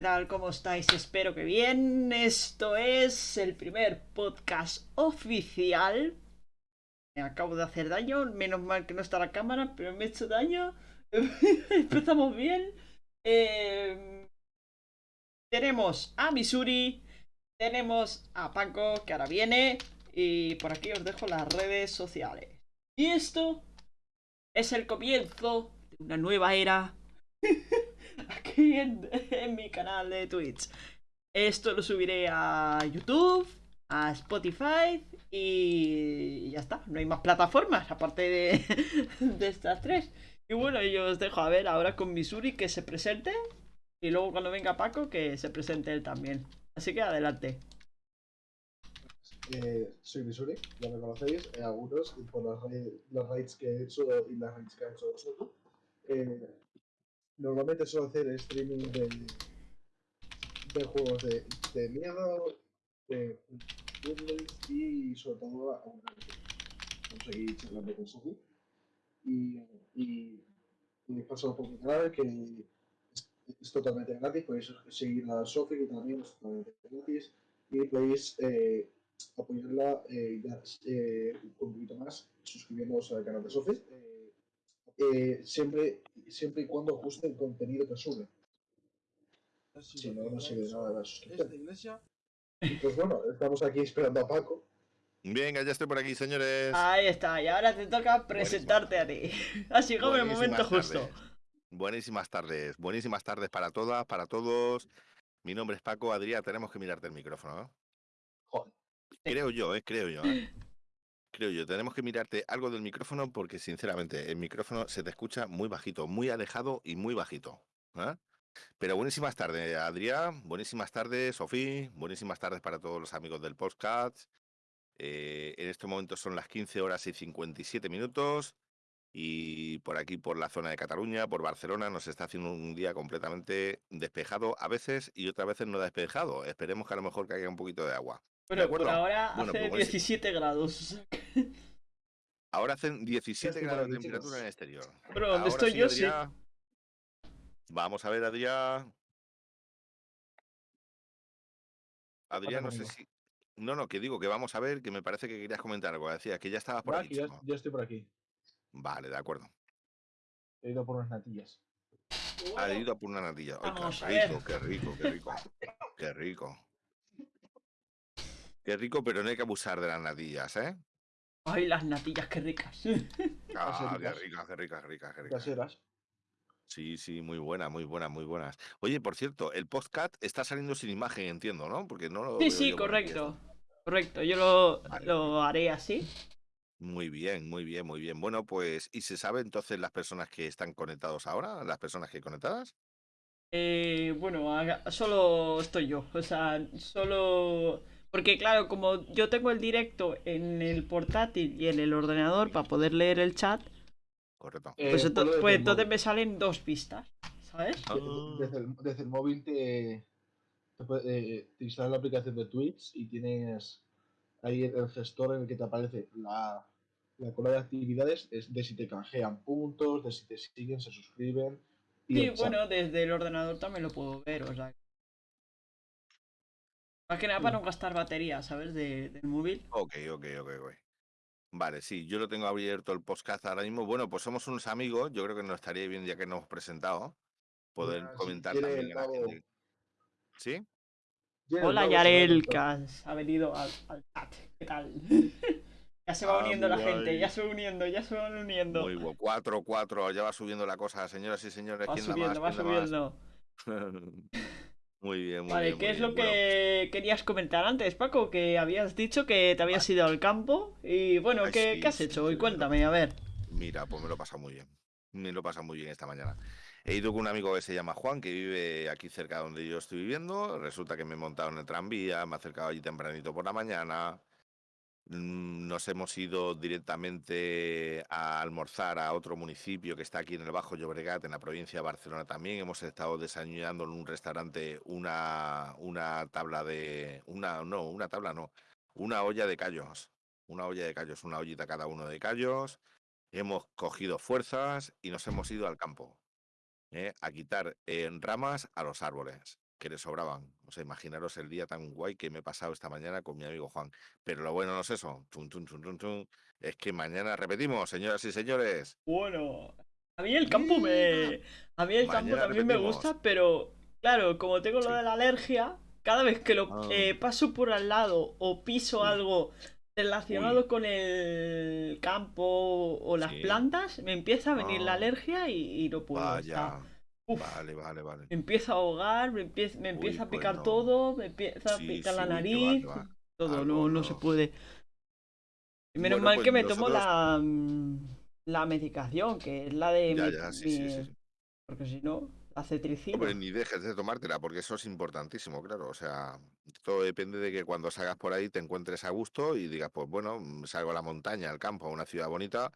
¿Qué tal? ¿Cómo estáis? Espero que bien. Esto es el primer podcast oficial. Me acabo de hacer daño, menos mal que no está la cámara, pero me he hecho daño. Empezamos bien. Eh, tenemos a Missouri, tenemos a Paco, que ahora viene, y por aquí os dejo las redes sociales. Y esto es el comienzo de una nueva era aquí en, mi canal de Twitch. Esto lo subiré a YouTube, a Spotify y ya está. No hay más plataformas aparte de, de estas tres. Y bueno, yo os dejo a ver ahora con Missouri que se presente y luego cuando venga Paco que se presente él también. Así que adelante. Eh, soy Misuri, ya me conocéis, eh, algunos, y por las, las que he hecho y las raids que ha hecho. Eh, normalmente suelo hacer streaming de, de juegos de, de miedo, de puzzles y sobre todo a un conseguí charlando con Sofi. Y, y, y paso por mi canal que es, es totalmente gratis, podéis seguir a Sofi que también es totalmente gratis y podéis eh, apoyarla eh, ya, eh, un poquito más suscribiéndoos al canal de Sofi. Eh, siempre, siempre y cuando ajuste el contenido que sube. Si no, no sirve de nada la suscripción. iglesia. Y pues bueno, estamos aquí esperando a Paco. Venga, ya estoy por aquí, señores. Ahí está, y ahora te toca presentarte a ti. Ha llegado el momento justo. tardes. Buenísimas tardes, buenísimas tardes para todas, para todos. Mi nombre es Paco, Adrián, tenemos que mirarte el micrófono, ¿no? Joder. Creo yo, ¿eh? Creo yo, ¿eh? Creo yo, tenemos que mirarte algo del micrófono porque sinceramente el micrófono se te escucha muy bajito, muy alejado y muy bajito. ¿eh? Pero buenísimas tardes, Adrián, buenísimas tardes, Sofía, buenísimas tardes para todos los amigos del podcast. Eh, en este momento son las 15 horas y 57 minutos y por aquí, por la zona de Cataluña, por Barcelona, nos está haciendo un día completamente despejado a veces y otras veces no despejado. Esperemos que a lo mejor caiga un poquito de agua. Bueno, acuerdo? por ahora Bueno, hace pues buenísimo. 17 grados. Ahora hacen 17 estoy por grados de aquí, temperatura en el exterior. Bueno, donde Ahora estoy yo, sí. Vamos a ver, Adrián. Adrián, no sé si. No, no, que digo que vamos a ver, que me parece que querías comentar algo. Decías que ya estabas por aquí. ya, chico. ya estoy por aquí. Vale, de acuerdo. He ido por unas natillas. Ha ido por una natilla. Ay, qué rico, qué rico, qué rico. Qué rico. Qué rico, pero no hay que abusar de las natillas, ¿eh? Ay, las natillas, qué ricas. Ah, qué ricas. qué ricas, qué ricas, qué ricas. Caseras. Sí, sí, muy buenas, muy buenas, muy buenas. Oye, por cierto, el podcast está saliendo sin imagen, entiendo, ¿no? Porque no lo Sí, sí, correcto. Correcto, yo lo, Vale. lo haré así. Muy bien, muy bien, muy bien. Bueno, pues, ¿y se sabe entonces las personas que están conectados ahora? ¿Las personas que conectadas? Eh, bueno, solo estoy yo. O sea, solo. Porque, claro, como yo tengo el directo en el portátil y en el ordenador para poder leer el chat, Correcto. Eh, pues, pues entonces móvil. me salen dos pistas. ¿Sabes? Ah, De- Desde el, desde el móvil te, te, puede- eh, te instalas la aplicación de Twitch y tienes ahí el, el gestor en el que te aparece la, la cola de actividades es de si te canjean puntos, de si te siguen, se suscriben. Y Sí, bueno, desde el ordenador también lo puedo ver, o sea. Más que nada para no gastar batería, ¿sabes? De- del móvil. Ok, ok, ok, ok. Vale, sí, yo lo tengo abierto el podcast ahora mismo. Bueno, pues somos unos amigos, yo creo que nos estaría bien ya que nos hemos presentado, poder si comentar quiere también la gente. ¿Sí? Hola Yarel, que ha venido al, al chat. ¿Qué tal? ya se va Ah, uniendo la gente, ya se va uniendo, ya se van uniendo. Muy bueno. 4, 4, ya va subiendo la cosa, señoras y señores. Va ¿Quién da subiendo, va subiendo. muy bien, muy Vale, bien. ¿qué muy es bien. lo Bueno, que querías comentar antes, Paco? Que habías dicho que te habías ido al campo. Y bueno, Ay, ¿qué, sí, qué has sí, hecho sí, hoy? pero- Cuéntame, a ver. Mira, pues me lo he pasado muy bien. Me lo he pasado muy bien esta mañana. He ido con un amigo que se llama Juan, que vive aquí cerca de donde yo estoy viviendo. Resulta que me he montado en el tranvía, me he acercado allí tempranito por la mañana. Mm, Nos hemos ido directamente a almorzar a otro municipio que está aquí en el Bajo Llobregat, en la provincia de Barcelona también. Hemos estado desayunando en un restaurante una, una tabla de... Una, no, una tabla no. Una olla de callos. Una olla de callos, una ollita cada uno de callos. Hemos cogido fuerzas y nos hemos ido al campo. ¿eh? A quitar eh, ramas a los árboles. Que le sobraban. O sea, imaginaros el día tan guay que me he pasado esta mañana con mi amigo Juan. Pero lo bueno no es eso. Chun, chun, chun, chun, es que mañana repetimos, señoras y señores. Bueno, a mí el campo me. A mí el campo también me gusta, pero claro, como tengo Sí. lo de la alergia, cada vez que lo Ah. eh, paso por al lado o piso Uy. algo relacionado Uy. con el campo o las Sí. plantas, me empieza a venir la Ah. alergia y, y no puedo. o sea, Vaya. Uf. Vale, vale, vale. me empieza a ahogar, me empieza, me Uy, empieza a pues picar no. todo, me empieza a Sí, picar sí, la uy, va, nariz, qué va. todo, Algo no, no se puede. Menos Bueno, mal pues que me tomo nosotros- la, mm, la medicación, que es la de Ya, mi- ya, sí, mi-. Porque si no, la cetricina. Hombre, ni dejes de tomártela, porque eso es importantísimo, claro. O sea, todo depende de que cuando salgas por ahí te encuentres a gusto y digas, pues bueno, mm, salgo a la montaña, al campo, a una ciudad bonita,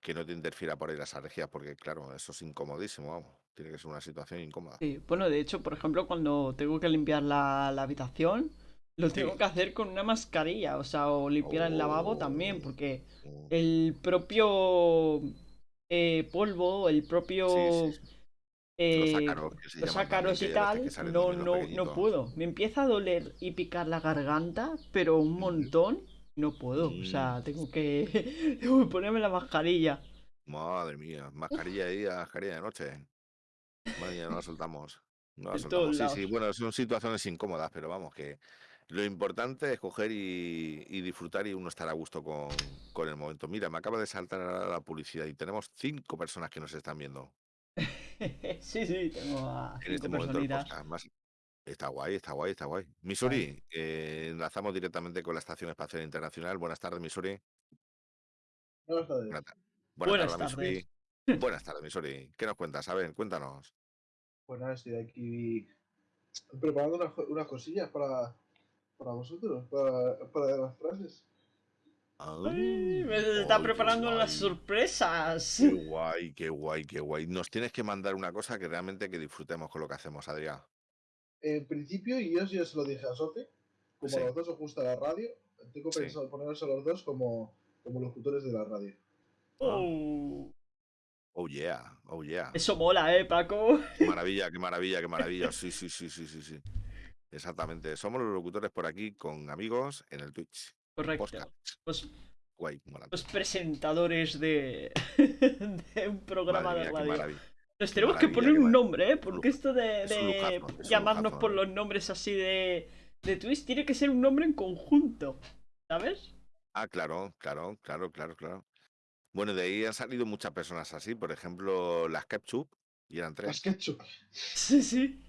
que no te interfiera por ahí las alergias, porque claro, eso es incomodísimo, vamos. Tiene que ser una situación incómoda. Sí, bueno, de hecho, por ejemplo, cuando tengo que limpiar la, la habitación, lo Sí. tengo que hacer con una mascarilla, o sea, o limpiar el lavabo también, Oh. porque Mm, el propio eh, polvo, el propio... Sí, eh, Los ácaros, que se los llaman ácaros también, y tal, no, no, no puedo. Me empieza a doler y picar la garganta, pero un montón, no puedo. O Mm. sea, tengo que, tengo que ponerme la mascarilla. Madre mía, mascarilla ahí, mascarilla de noche. Madre mía, no la soltamos. No la soltamos. Sí, sí, bueno, son situaciones incómodas, pero vamos, que lo importante es coger y, y disfrutar y uno estar a gusto con, con el momento. Mira, me acaba de saltar ahora la publicidad y tenemos cinco personas que nos están viendo sí, sí, tengo a en este momento personitas. podcast. Más- Está guay, está guay, está guay. Missouri, eh, enlazamos directamente con la Estación Espacial Internacional. Buenas tardes, Missouri. Buenas tardes. Buenas, ta- buenas Buenas tardes, Missouri. Buenas tardes, Missouri. ¿Qué nos cuentas? A ver, cuéntanos. Pues nada, estoy aquí preparando unas, co- unas cosillas para, para vosotros, para, para las frases. Ay, me está preparando las sorpresas. Qué guay, qué guay, qué guay. Nos tienes que mandar una cosa que realmente que disfrutemos con lo que hacemos, Adrián. En principio, y yo ya se lo dije a Sofi, como Sí. a los dos os gusta la radio, tengo Sí. pensado poneros a los dos como, como locutores de la radio. Oh, Oh yeah, oh yeah. eso mola, eh, Paco. Qué maravilla, qué maravilla, qué maravilla. Sí, sí, sí, sí, sí, sí. Exactamente. Somos los locutores por aquí con amigos en el Twitch. Correcto. Los, Guay, mola. los presentadores de, de un programa de radio. Nos tenemos que poner un nombre, ¿eh? Porque esto de, lujazo, llamarnos lujazo, por los nombres así de, de Twitch tiene que ser un nombre en conjunto. ¿Sabes? Ah, claro, claro, claro, claro, claro. Bueno, de ahí han salido muchas personas así. Por ejemplo, las Ketchup, y eran Las tres. ketchup. Sí, sí.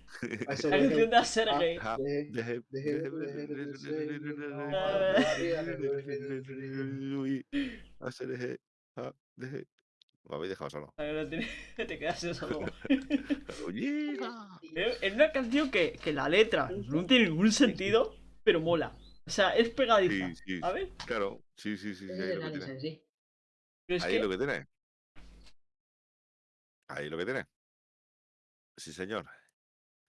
A canción ah, deje. Me habéis dejado solo. Te, quedas solo. Oye, Es una canción que, que la letra no tiene ningún sentido, pero mola. O sea, es pegadiza. Sí, sí, ¿Sabes? claro, sí, sí, sí, sí, lo sí. Pero es Ahí que lo que tiene. Ahí lo que tiene. Sí, señor.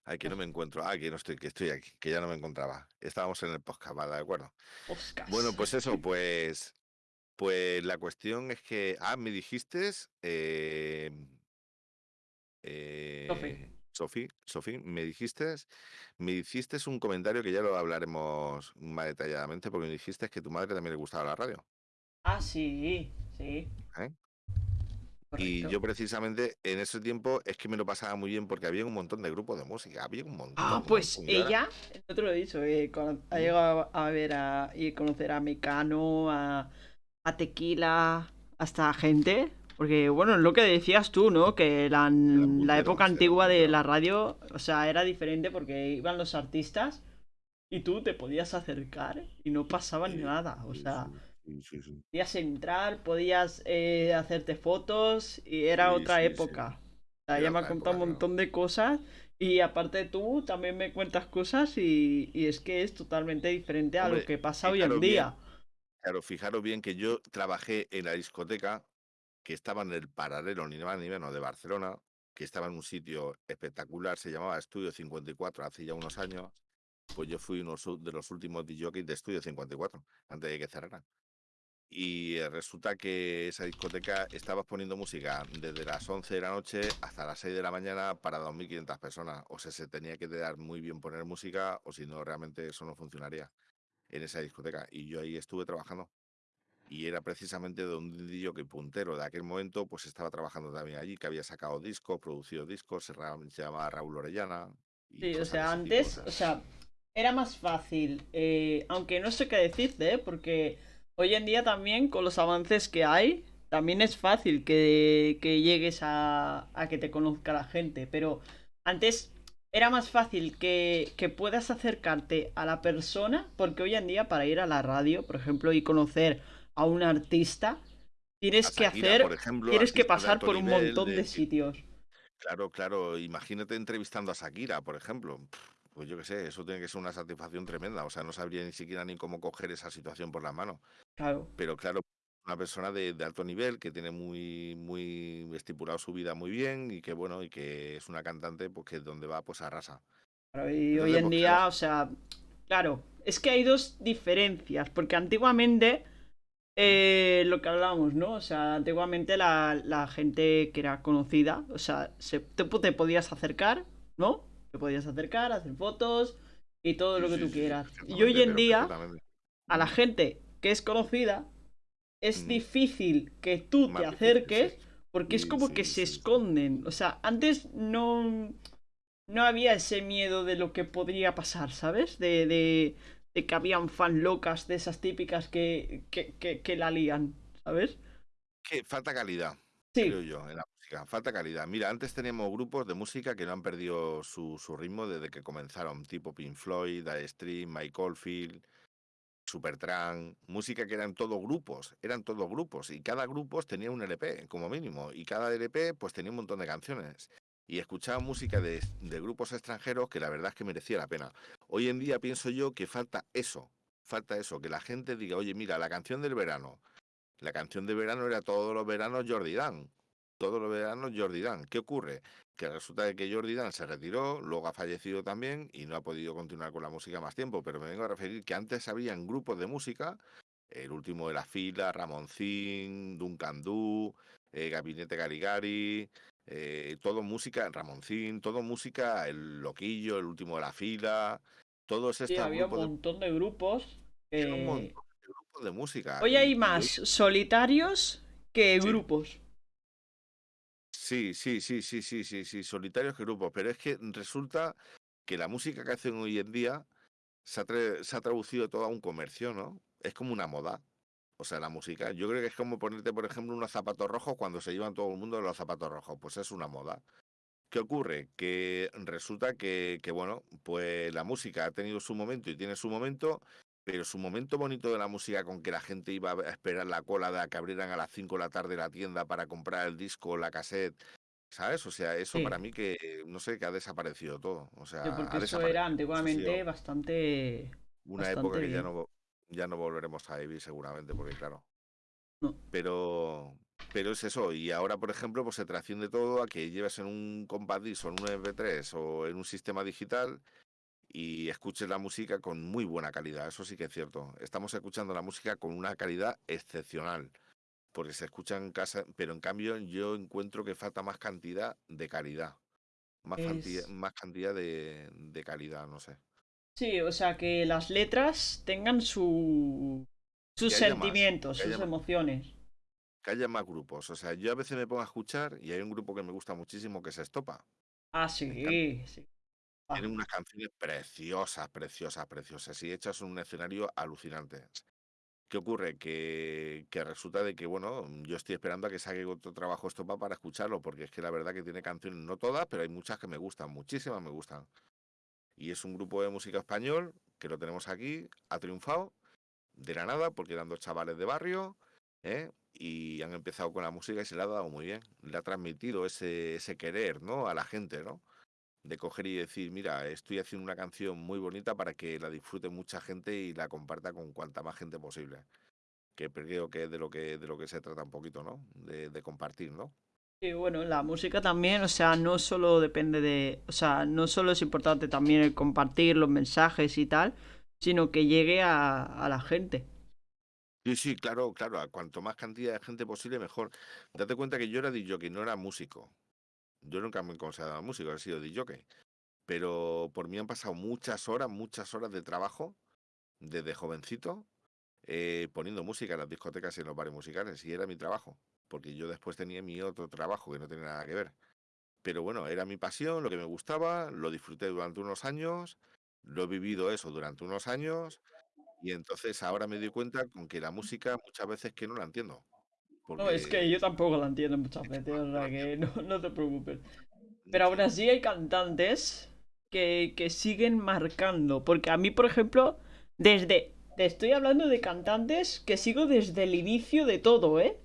Ay, que no me encuentro. Ah, que no estoy, que estoy aquí, que ya no me encontraba. Estábamos en el podcast, vale, de acuerdo. Bueno, pues eso, pues. Pues la cuestión es que. Ah, me dijiste. Eh, eh, Sofi, Sofi, me dijiste. Me hiciste un comentario que ya lo hablaremos más detalladamente, porque me dijiste que tu madre también le gustaba la radio. Ah, sí, sí. ¿Eh? Y yo precisamente en ese tiempo es que me lo pasaba muy bien porque había un montón de grupos de música, había un montón. Ah, pues montón, ella, no te lo he dicho, eh, ha llegado a ver a, y conocer a Mecano, a, a Tequila, hasta gente. Porque, bueno, es lo que decías tú, ¿no? Que la, la época antigua de la radio, o sea, era diferente porque iban los artistas y tú te podías acercar y no pasaba Sí, nada. O sea, sí, sí, sí. podías entrar, podías eh, hacerte fotos y era otra época. Era ella me ha contado un montón de cosas y aparte tú también me cuentas cosas y, y es que es totalmente diferente a Hombre, lo que pasa hoy en fijaros bien, día. Claro, fijaros bien que yo trabajé en la discoteca que estaba en el paralelo, ni más ni menos, de Barcelona, que estaba en un sitio espectacular, se llamaba Estudio 54 hace ya unos años. Pues yo fui uno de los últimos DJs de Estudio 54, antes de que cerraran. Y eh, resulta que esa discoteca estabas poniendo música desde las 11 de la noche hasta las 6 de la mañana para 2.500 personas. O sea, se tenía que dar muy bien poner música o si no, realmente eso no funcionaría en esa discoteca. Y yo ahí estuve trabajando. Y era precisamente de un que puntero de aquel momento, pues estaba trabajando también allí, que había sacado discos, producido discos, se, llamaba Raúl Orellana. sí, o sea, antes, o sea, era más fácil, eh, aunque no sé qué decirte, ¿eh? porque hoy en día también con los avances que hay, también es fácil que, llegues a, a, que te conozca la gente, pero antes era más fácil que, que, puedas acercarte a la persona, porque hoy en día para ir a la radio, por ejemplo, y conocer a un artista, tienes que hacer, tienes que pasar por un montón de, sitios. Claro, claro, imagínate entrevistando a Shakira, por ejemplo. Pues yo qué sé, eso tiene que ser una satisfacción tremenda. O sea, no sabría ni siquiera ni cómo coger esa situación por la mano. Claro. Pero claro, una persona de, alto nivel que tiene muy, muy estipulado su vida muy bien y que bueno, y que es una cantante, pues que donde va, pues arrasa. y hoy en pues, día, o sea, claro, es que hay dos diferencias, porque antiguamente eh, lo que hablábamos, ¿no? O sea, antiguamente la, gente que era conocida, o sea, se, te, podías acercar, ¿no? Te podías acercar, hacer fotos y todo lo que tú quieras. y hoy en día, a la gente que es conocida, es mm. difícil que tú te acerques porque es como que se esconden. O sea, antes no, no había ese miedo de lo que podría pasar, ¿sabes? de, de que habían fan locas de esas típicas que, que, la lían, ¿sabes? Que falta calidad, creo yo, en la Falta calidad. Mira, antes teníamos grupos de música que no han perdido su, ritmo desde que comenzaron, tipo Pink Floyd, Die Stream, Mike Oldfield, Supertramp, música que eran todos grupos, eran todos grupos, y cada grupo tenía un LP, como mínimo, y cada LP pues tenía un montón de canciones y escuchaba música de, grupos extranjeros que la verdad es que merecía la pena. Hoy en día pienso yo que falta eso, falta eso, que la gente diga, oye, mira, la canción del verano, la canción de verano era todos los veranos Jordi Dan, todos los veranos Jordi Dan. ¿Qué ocurre? Que resulta de que Jordi Dan se retiró, luego ha fallecido también y no ha podido continuar con la música más tiempo, pero me vengo a referir que antes habían grupos de música, el último de la fila, Ramoncín, Duncan Du, eh, Gabinete Garigari, eh, todo música, Ramoncín, todo música, el Loquillo, el último de la fila, todos estos. Sí, había un montón de, grupos. un montón de grupos de música. Hoy hay más solitarios que grupos. Sí, sí, sí, sí, sí, sí, sí, solitarios que grupos. Pero es que resulta que la música que hacen hoy en día se ha, se ha traducido todo a un comercio, ¿no? Es como una moda. O sea, la música. Yo creo que es como ponerte, por ejemplo, unos zapatos rojos cuando se llevan todo el mundo los zapatos rojos. Pues es una moda. ¿Qué ocurre? Que resulta que, que, bueno, pues la música ha tenido su momento y tiene su momento, pero su momento bonito de la música con que la gente iba a esperar la cola de que abrieran a las 5 de la tarde la tienda para comprar el disco, la cassette, ¿sabes? O sea, eso para mí que, no sé, que ha desaparecido todo. O sea, porque eso era antiguamente bastante... Una época que ya no, ya no volveremos a vivir seguramente, porque claro. Pero, pero es eso. Y ahora, por ejemplo, pues se trasciende todo a que lleves en un compact disc o en un MP3 o en un sistema digital y escuches la música con muy buena calidad. Eso sí que es cierto. Estamos escuchando la música con una calidad excepcional. Porque se escucha en casa, pero en cambio yo encuentro que falta más cantidad de calidad. Más, cantidad, más cantidad de, de calidad, no sé. Sí, o sea, que las letras tengan su, sus sentimientos, sus emociones. Que haya más grupos. O sea, yo a veces me pongo a escuchar y hay un grupo que me gusta muchísimo que se Estopa. Ah, sí, sí. Tienen unas canciones preciosas, preciosas, preciosas y hechas en un escenario alucinante. ¿Qué ocurre? Que, que, resulta de que, bueno, yo estoy esperando a que salga otro trabajo Estopa para escucharlo, porque es que la verdad que tiene canciones, no todas, pero hay muchas que me gustan, muchísimas me gustan. Y es un grupo de música español que lo tenemos aquí, ha triunfado de la nada porque eran dos chavales de barrio ¿eh? y han empezado con la música y se le ha dado muy bien. Le ha transmitido ese, ese querer ¿no? a la gente, ¿no? De coger y decir, mira, estoy haciendo una canción muy bonita para que la disfrute mucha gente y la comparta con cuanta más gente posible. Que creo que es de lo que, de lo que se trata un poquito, ¿no? De, de compartir, ¿no? Y bueno, la música también, o sea, no solo depende de, o sea, no solo es importante también el compartir los mensajes y tal, sino que llegue a, la gente. Sí, sí, claro, claro. A cuanto más cantidad de gente posible, mejor. Date cuenta que yo era DJ, no era músico. Yo nunca me he considerado músico, he sido DJ. Pero por mí han pasado muchas horas, muchas horas de trabajo desde jovencito eh, poniendo música en las discotecas y en los bares musicales. Y era mi trabajo, porque yo después tenía mi otro trabajo que no tenía nada que ver. Pero bueno, era mi pasión, lo que me gustaba, lo disfruté durante unos años, lo he vivido eso durante unos años y entonces ahora me doy cuenta con que la música muchas veces que no la entiendo. No, es que yo tampoco la entiendo muchas veces, o sea que no, no te preocupes. Pero aún así hay cantantes que, que siguen marcando. Porque a mí, por ejemplo, desde. Te estoy hablando de cantantes que sigo desde el inicio de todo, ¿eh?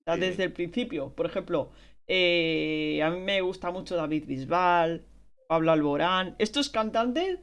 O sea, desde el principio. Por ejemplo, eh, a mí me gusta mucho David Bisbal, Pablo Alborán. Estos cantantes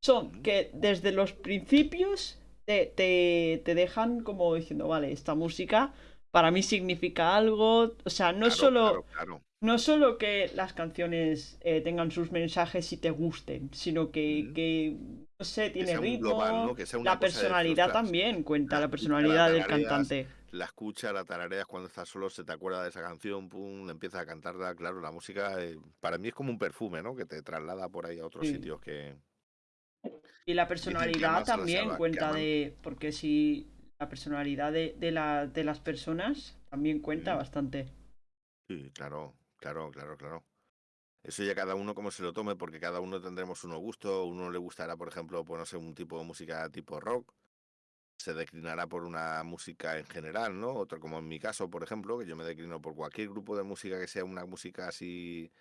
son que desde los principios te, te, te dejan como diciendo, vale, esta música para mí significa algo. O sea, no Claro, solo. claro, claro. No solo que las canciones eh, tengan sus mensajes y te gusten, sino que, no sé, tiene ritmo. global, ¿no? Que sea una la decir, personalidad "Ostras, también cuenta, la personalidad del tarareas". cantante. La escucha, la tarareas cuando estás solo, se te acuerda de esa canción, pum, empieza a cantarla. Claro, la música eh, para mí es como un perfume, ¿no? Que te traslada por ahí a otros Sí. sitios que. Y la personalidad también cuenta de. Porque si la personalidad de, de, la, de las personas también cuenta bastante. Sí, claro, claro, claro, claro. Eso ya cada uno como se lo tome, porque cada uno tendremos unos gustos. Uno le gustará, por ejemplo, pues no sé, un tipo de música tipo rock. Se declinará por una música en general, ¿no? Otro, como en mi caso, por ejemplo, que yo me declino por cualquier grupo de música que sea una música así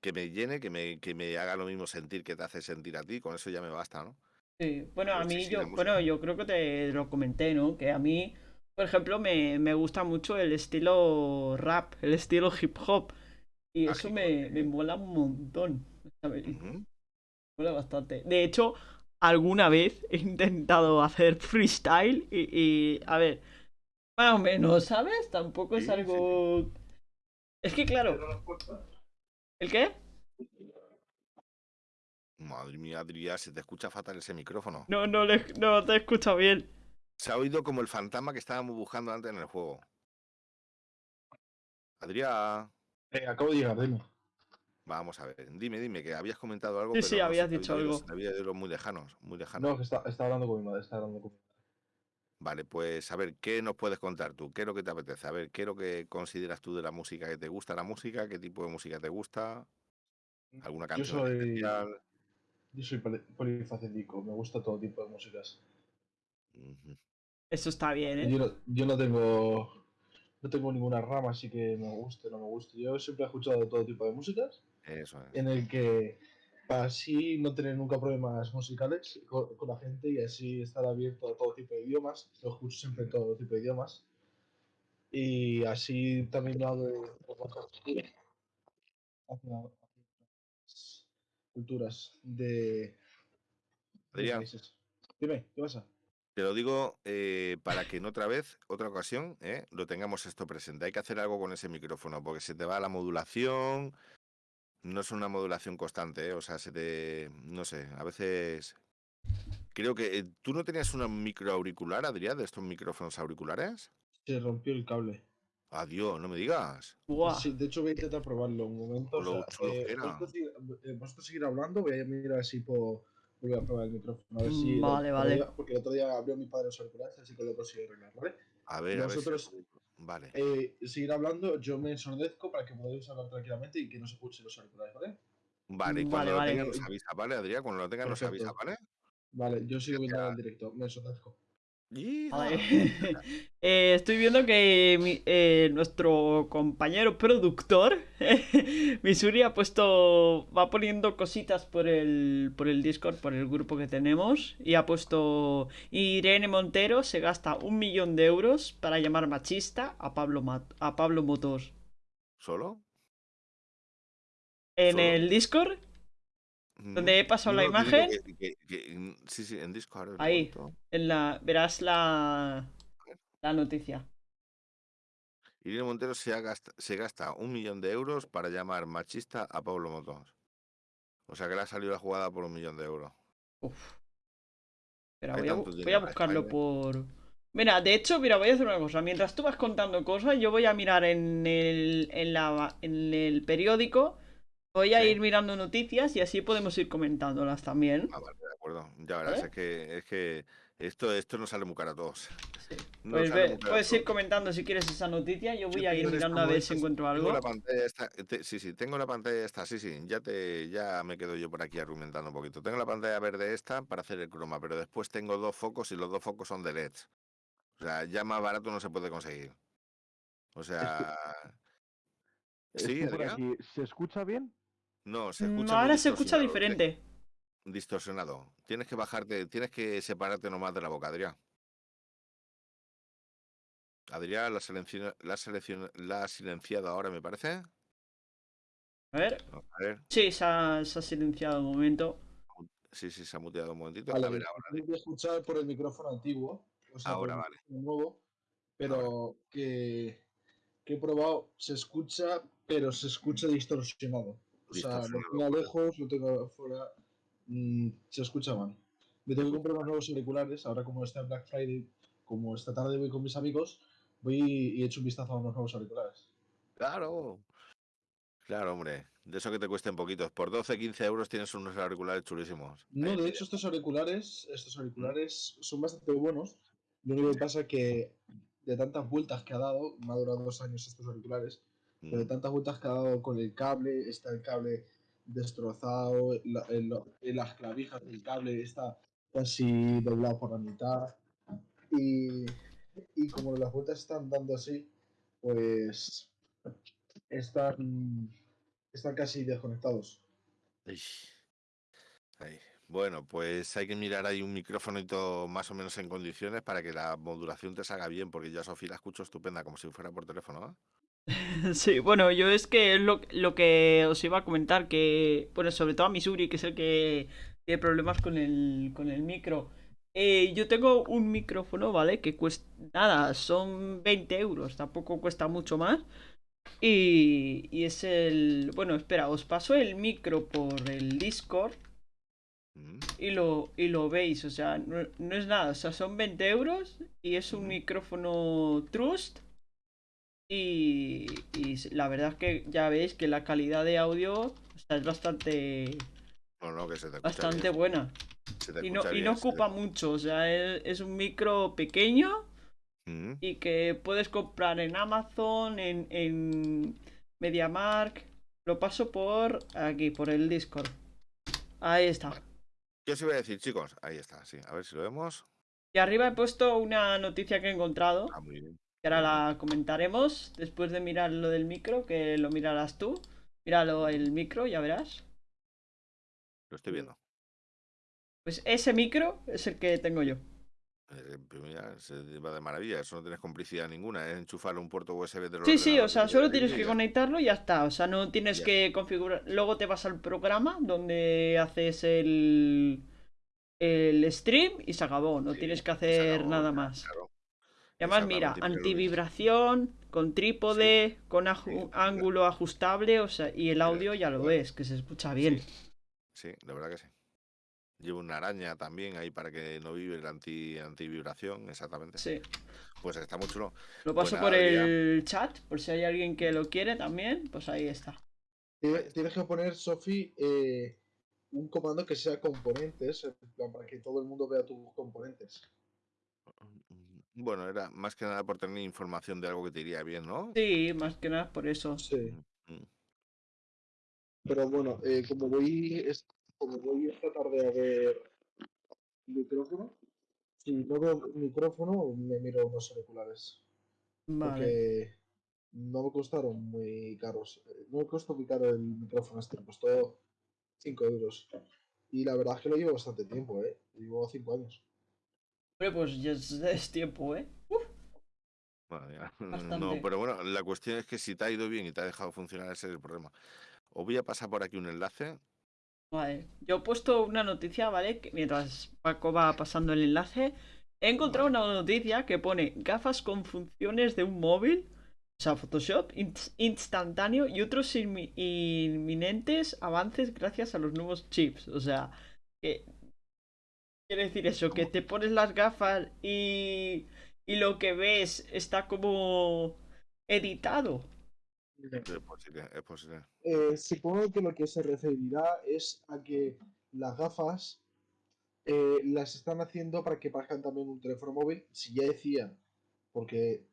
que me llene, que me, que me haga lo mismo sentir que te hace sentir a ti. Con eso ya me basta, ¿no? Sí, bueno, a mí yo, bueno, yo creo que te lo comenté, ¿no? Que a mí, por ejemplo, me, me gusta mucho el estilo rap, el estilo hip hop. Y eso Mágico, me, me mola un montón. ¿sabes? Me mola bastante. De hecho, alguna vez he intentado hacer freestyle y, y, a ver, más o menos, ¿sabes? Tampoco es algo... Es que claro, ¿el qué? Madre mía, Adrián, se te escucha fatal ese micrófono. No, no, le- no te he escuchado bien. Se ha oído como el fantasma que estábamos buscando antes en el juego. Adrián, Eh, acabo de llegar, dime. vamos a ver. Dime, dime, que habías comentado algo, Sí, pero sí, no habías dicho algo. había oído muy lejanos, muy lejanos. No, que está, está hablando con mi madre, está hablando con mi madre. Vale, pues a ver, ¿qué nos puedes contar tú? ¿Qué es lo que te apetece? A ver, ¿qué es lo que consideras tú de la música que te gusta la música? ¿Qué tipo de música te gusta? ¿Alguna Yo canción soy, especial? Yo soy poli- polifacético, me gusta todo tipo de músicas. Eso está bien, ¿eh? Yo no, yo no tengo no tengo ninguna rama así que me guste o no me guste. Yo siempre he escuchado todo tipo de músicas Eso es. en el que para así no tener nunca problemas musicales con, con la gente y así estar abierto a todo tipo de idiomas. Yo escucho siempre todo tipo de idiomas. Y así también lo hago de- hacia, hacia culturas de, Adrián, países. Dime, ¿qué pasa? te lo digo eh, para que en otra vez, otra ocasión, eh, lo tengamos esto presente. Hay que hacer algo con ese micrófono, porque se te va la modulación. No es una modulación constante, eh, o sea, se te. No sé, a veces. Creo que. eh, ¿Tú no tenías un micro auricular, Adrián, de estos micrófonos auriculares? Se rompió el cable. Adiós, no me digas. Sí, de hecho voy a intentar probarlo un momento. O Lo sea, chulo que eh, era. Vosotros, seguir, eh, vosotros seguir hablando, voy a mirar si puedo volver a probar el micrófono. A ver si Mm, lo- vale, lo vale. a- porque el otro día abrió mi padre los auriculares, así que lo consigo arreglar, ¿vale? A ver, a ver. si- Vosotros- Vale. Eh, seguir hablando, yo me ensordezco para que podáis hablar tranquilamente y que no se escuchen los auriculares, ¿vale? Vale, y Vale, cuando lo vale. tengan nos avisa, ¿vale, Adrián? Cuando lo tengan nos avisa. ¿vale? Vale, yo sigo viendo el directo, me ensordezco. Eh, estoy viendo que mi- eh, nuestro compañero productor, Misuri, ha puesto. Va poniendo cositas por el, por el Discord, por el grupo que tenemos. Y ha puesto. Irene Montero se gasta un millón de euros para llamar machista a Pablo, a Pablo Motos. ¿Solo? En Solo. el Discord, donde he pasado la No, imagen, que- que- que- mm, sí, sí, en Discord. Ahí. en la, verás la, la noticia. Irene Montero se, ha gasta, se gasta un millón de euros para llamar machista a Pablo Motos. O sea que le ha salido la jugada por un millón de euros. Uf. Espera, voy a, voy a buscarlo España. por. Mira, de hecho, mira, voy a hacer una cosa. Mientras tú vas contando cosas, yo voy a mirar en el, en la, en el periódico. Voy a Sí. ir mirando noticias y así podemos ir comentándolas también. Ah, vale, de acuerdo. Ya verás, ¿Eh? es que, es que esto, esto no sale muy caro a todos. Sí. No Pues ve- puedes ir comentando si quieres esa noticia. Yo voy Yo a ir mirando a ver si encuentro Tengo algo. la pantalla esta, te- sí, sí, tengo la pantalla esta, sí, sí, ya te, ya me quedo yo por aquí argumentando un poquito. Tengo la pantalla verde esta para hacer el croma, pero después tengo dos focos y los dos focos son de LEDs. O sea, ya más barato no se puede conseguir. O sea, ¿Sí, por Adrián? aquí. ¿Se escucha bien? No, se Mm, escucha muy ahora se escucha tiene- diferente. Distorsionado. Tienes que bajarte, tienes que separarte nomás de la boca, Adrián. Adrián, la, la, la has silenciado ahora, me parece. A ver. A ver. Sí, se ha, se ha silenciado un momento. Sí, sí, se ha muteado un momentito. Vale, a ver ahora. tengo que escuchar por el micrófono antiguo, o sea, Ahora, vale. nuevo, pero que, que he probado, se escucha, pero se escucha distorsionado. O sea, lo Distorsionado, tengo vale. lejos, lo tengo afuera, mm, se escucha mal. Me tengo que comprar unos nuevos auriculares, ahora como está Black Friday, como esta tarde voy con mis amigos, voy y he hecho un vistazo a unos nuevos auriculares. Claro. Claro, hombre. De eso que te cuesten poquitos. Por 12, 15 euros tienes unos auriculares chulísimos. No, Ahí de hecho estos auriculares, estos auriculares son bastante buenos. Lo único que pasa que de tantas vueltas que ha dado, me ha durado dos años estos auriculares, pero de Mm, tantas vueltas que ha dado con el cable, está el cable destrozado, la- el- en las clavijas del cable está casi doblado por la mitad. Y, y como las vueltas están dando así, pues están, están casi desconectados. Bueno, pues hay que mirar ahí un micrófono y todo más o menos en condiciones para que la modulación te salga bien, porque yo a Sofía la escucho estupenda, como si fuera por teléfono. ¿eh? Sí, bueno, yo es que es lo, lo que os iba a comentar, que, bueno, sobre todo a Missouri, que es el que tiene problemas con el, con el micro. Eh, yo tengo un micrófono, ¿vale? Que cuesta, nada, son 20 euros, tampoco cuesta mucho más. Y, y es el, bueno, espera, os paso el micro por el Discord Mm, y lo, y lo veis, o sea, no, no es nada, o sea, son 20 euros y es un Ujú. micrófono Trust. Y, la verdad es que ya veis que la calidad de audio o sea, es bastante, No, no, que se te escucha bastante bien. buena. se te Y no, y no te- ocupa mucho, o sea, es, es un micro pequeño Mm, y que puedes comprar en Amazon, en, en MediaMark. Lo paso por aquí, por el Discord. Ahí está. ¿Qué os iba a decir, chicos? Ahí está, sí. A ver si lo vemos. Y arriba he puesto una noticia que he encontrado. Ah, muy bien. Que ahora la comentaremos después de mirar lo del micro, que lo mirarás tú. Míralo el micro, ya verás. Lo estoy viendo. Pues ese micro es el que tengo yo. Eh, pues mira, se va de maravilla. Eso no tienes complicidad ninguna. Es enchufarle un puerto USB de Sí, sí, o sea, solo tienes que con conectarlo y ya está. O sea, no tienes Ya. que configurar. Luego te vas al programa donde haces el, el stream y se acabó. No Sí, tienes que hacer acabó, nada más. Claro. Y además, mira, antivibración, con trípode, con aju- Sí, mira. ángulo ajustable, o sea, y el audio ya lo ves, que se escucha bien. Sí, la verdad que sí. Llevo una araña también ahí para que no vibre la anti, antivibración, exactamente. Sí. Pues está muy chulo. Lo paso por el chat, por si hay alguien que lo quiere también, pues ahí está. Tie- Tienes que poner, Sofi, eh, un comando que sea componentes, en plan, para que todo el mundo vea tus componentes. Bueno, era más que nada por tener información de algo que te iría bien, ¿no? Sí, más que nada por eso. Sí. Mm. Pero bueno, eh, como voy es- como voy esta tarde a ver micrófono, si no veo micrófono, me miro unos auriculares. Vale. Porque no me costaron muy caros. Eh, No me costó muy caro el micrófono este, me costó 5 euros. Y la verdad es que lo llevo bastante tiempo, ¿eh? Llevo 5 años. Hombre, pues ya es, es tiempo, ¿eh? Bueno, ya. Bastante. No, pero bueno, la cuestión es que si te ha ido bien y te ha dejado funcionar, ese es el problema. Os voy a pasar por aquí un enlace. Vale. Yo he puesto una noticia, ¿vale? Que mientras Paco va pasando el enlace, he encontrado una noticia que pone gafas con funciones de un móvil, o sea, Photoshop ins- instantáneo y otros inmi- inminentes avances gracias a los nuevos chips. O sea, que quiere decir eso, que te pones las gafas y y lo que ves está como editado. Es posible, es posible. Eh, supongo que lo que se referirá es a que las gafas eh, las están haciendo para que parezcan también un teléfono móvil. Si ya decían, porque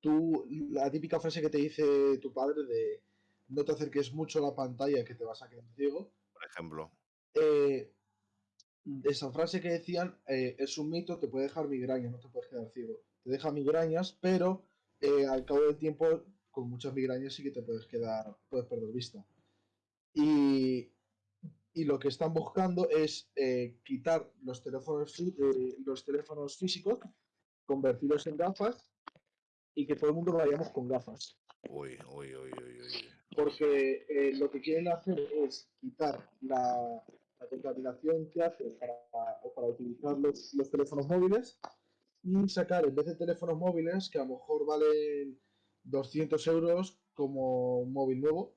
tú, la típica frase que te dice tu padre de no te acerques mucho a la pantalla que te vas a quedar ciego. Por ejemplo. Eh, esa frase que decían eh, es un mito, te puede dejar migrañas, no te puedes quedar ciego. Te deja migrañas, pero eh, al cabo del tiempo, con muchas migrañas sí que te puedes quedar, puedes perder vista. Y, y lo que están buscando es eh, quitar los teléfonos, los teléfonos físicos, convertirlos en gafas y que todo el mundo vayamos con gafas. Uy, uy, uy, uy, uy. Porque lo que quieren hacer es quitar la, la contaminación que hace para, utilizar los, los teléfonos móviles y sacar en vez de teléfonos móviles que a lo mejor valen 200 euros como un móvil nuevo,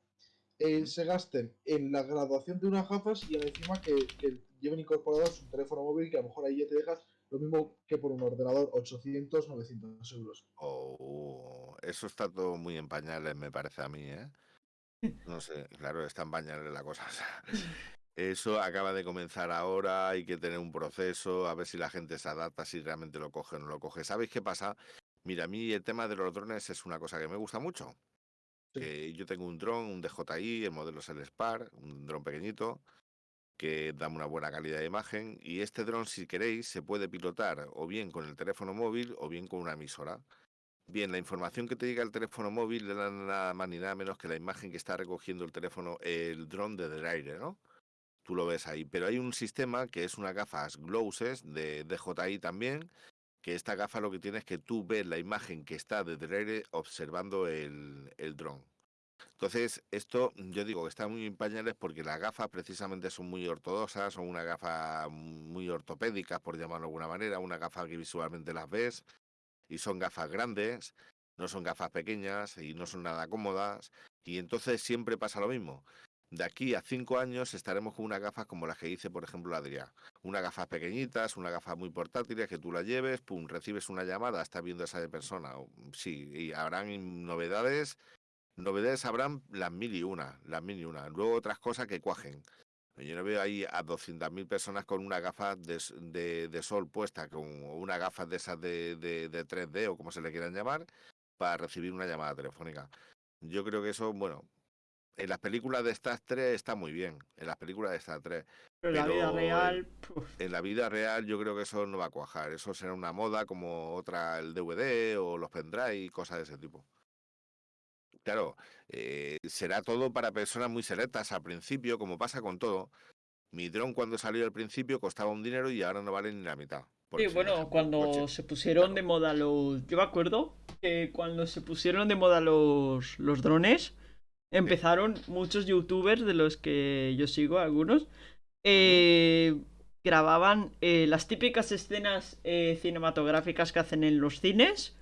eh, se gasten en la graduación de unas gafas y encima que, que lleven incorporados un teléfono móvil que a lo mejor ahí ya te dejas lo mismo que por un ordenador, 800, 900 euros. Oh, eso está todo muy en pañales, me parece a mí, ¿eh? No sé, claro, está en pañales la cosa. Eso acaba de comenzar ahora, hay que tener un proceso, a ver si la gente se adapta, si realmente lo coge o no lo coge. ¿Sabéis qué pasa? Mira, a mí el tema de los drones es una cosa que me gusta mucho. Sí. Que yo tengo un dron, un DJI, el modelo es el Spar, un dron pequeñito, que da una buena calidad de imagen. Y este dron, si queréis, se puede pilotar o bien con el teléfono móvil o bien con una emisora. Bien, la información que te llega al teléfono móvil le da nada más ni nada menos que la imagen que está recogiendo el teléfono, el dron desde el aire, ¿no? Tú lo ves ahí. Pero hay un sistema que es unas gafas Glowses de DJI también, que esta gafa lo que tiene es que tú ves la imagen que está desde el aire observando el, el dron. Entonces, esto yo digo que está muy en pañales porque las gafas precisamente son muy ortodoxas, son una gafa muy ortopédicas, por llamarlo de alguna manera, una gafa que visualmente las ves, y son gafas grandes, no son gafas pequeñas y no son nada cómodas, y entonces siempre pasa lo mismo. De aquí a cinco años estaremos con unas gafas como las que dice, por ejemplo, Adrián. Unas gafas pequeñitas, unas gafas muy portátiles que tú las lleves, pum, recibes una llamada, estás viendo a esa persona. o- Sí, y habrán novedades, novedades habrán las mil y una, las mil y una. Luego otras cosas que cuajen. Yo no veo ahí a 200.000 personas con una gafa de, de- de sol puesta, con una gafa de esas de, de- de 3D o como se le quieran llamar, para recibir una llamada telefónica. Yo creo que eso, bueno, en las películas de Star 3 está muy bien, en las películas de Star 3. Pero en la vida real. puf, En la vida real yo creo que eso no va a cuajar, eso será una moda como otra el DVD o los pendrive y cosas de ese tipo. Claro, eh, será todo para personas muy selectas al principio, como pasa con todo. Mi dron cuando salió al principio costaba un dinero y ahora no vale ni la mitad. Sí, bueno, cuando coche. se pusieron de moda los. Yo me acuerdo que cuando se pusieron de moda los, los drones, empezaron muchos youtubers de los que yo sigo, algunos, eh, grababan eh, las típicas escenas eh, cinematográficas que hacen en los cines.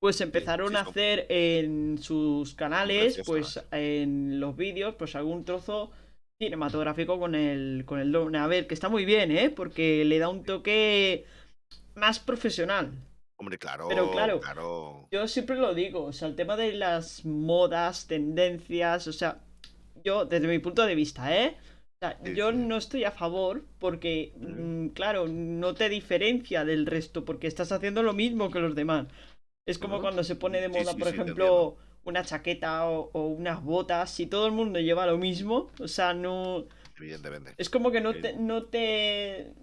Pues empezaron sí, a hacer en sus canales, pues en los vídeos, pues algún trozo cinematográfico con el, con el drone. A ver, que está muy bien, ¿eh? Porque le da un toque más profesional. Hombre, claro, Pero claro, claro. Yo siempre lo digo, o sea, el tema de las modas, tendencias, o sea, yo desde mi punto de vista, ¿eh? O sea, Sí, yo sí. no estoy a favor porque, mm, claro, no te diferencia del resto porque estás haciendo lo mismo que los demás. Es como cuando se pone de moda, por ejemplo, una chaqueta o, o unas botas, si todo el mundo lleva lo mismo, o sea, no... Evidentemente. Es como que no Sí. te, no te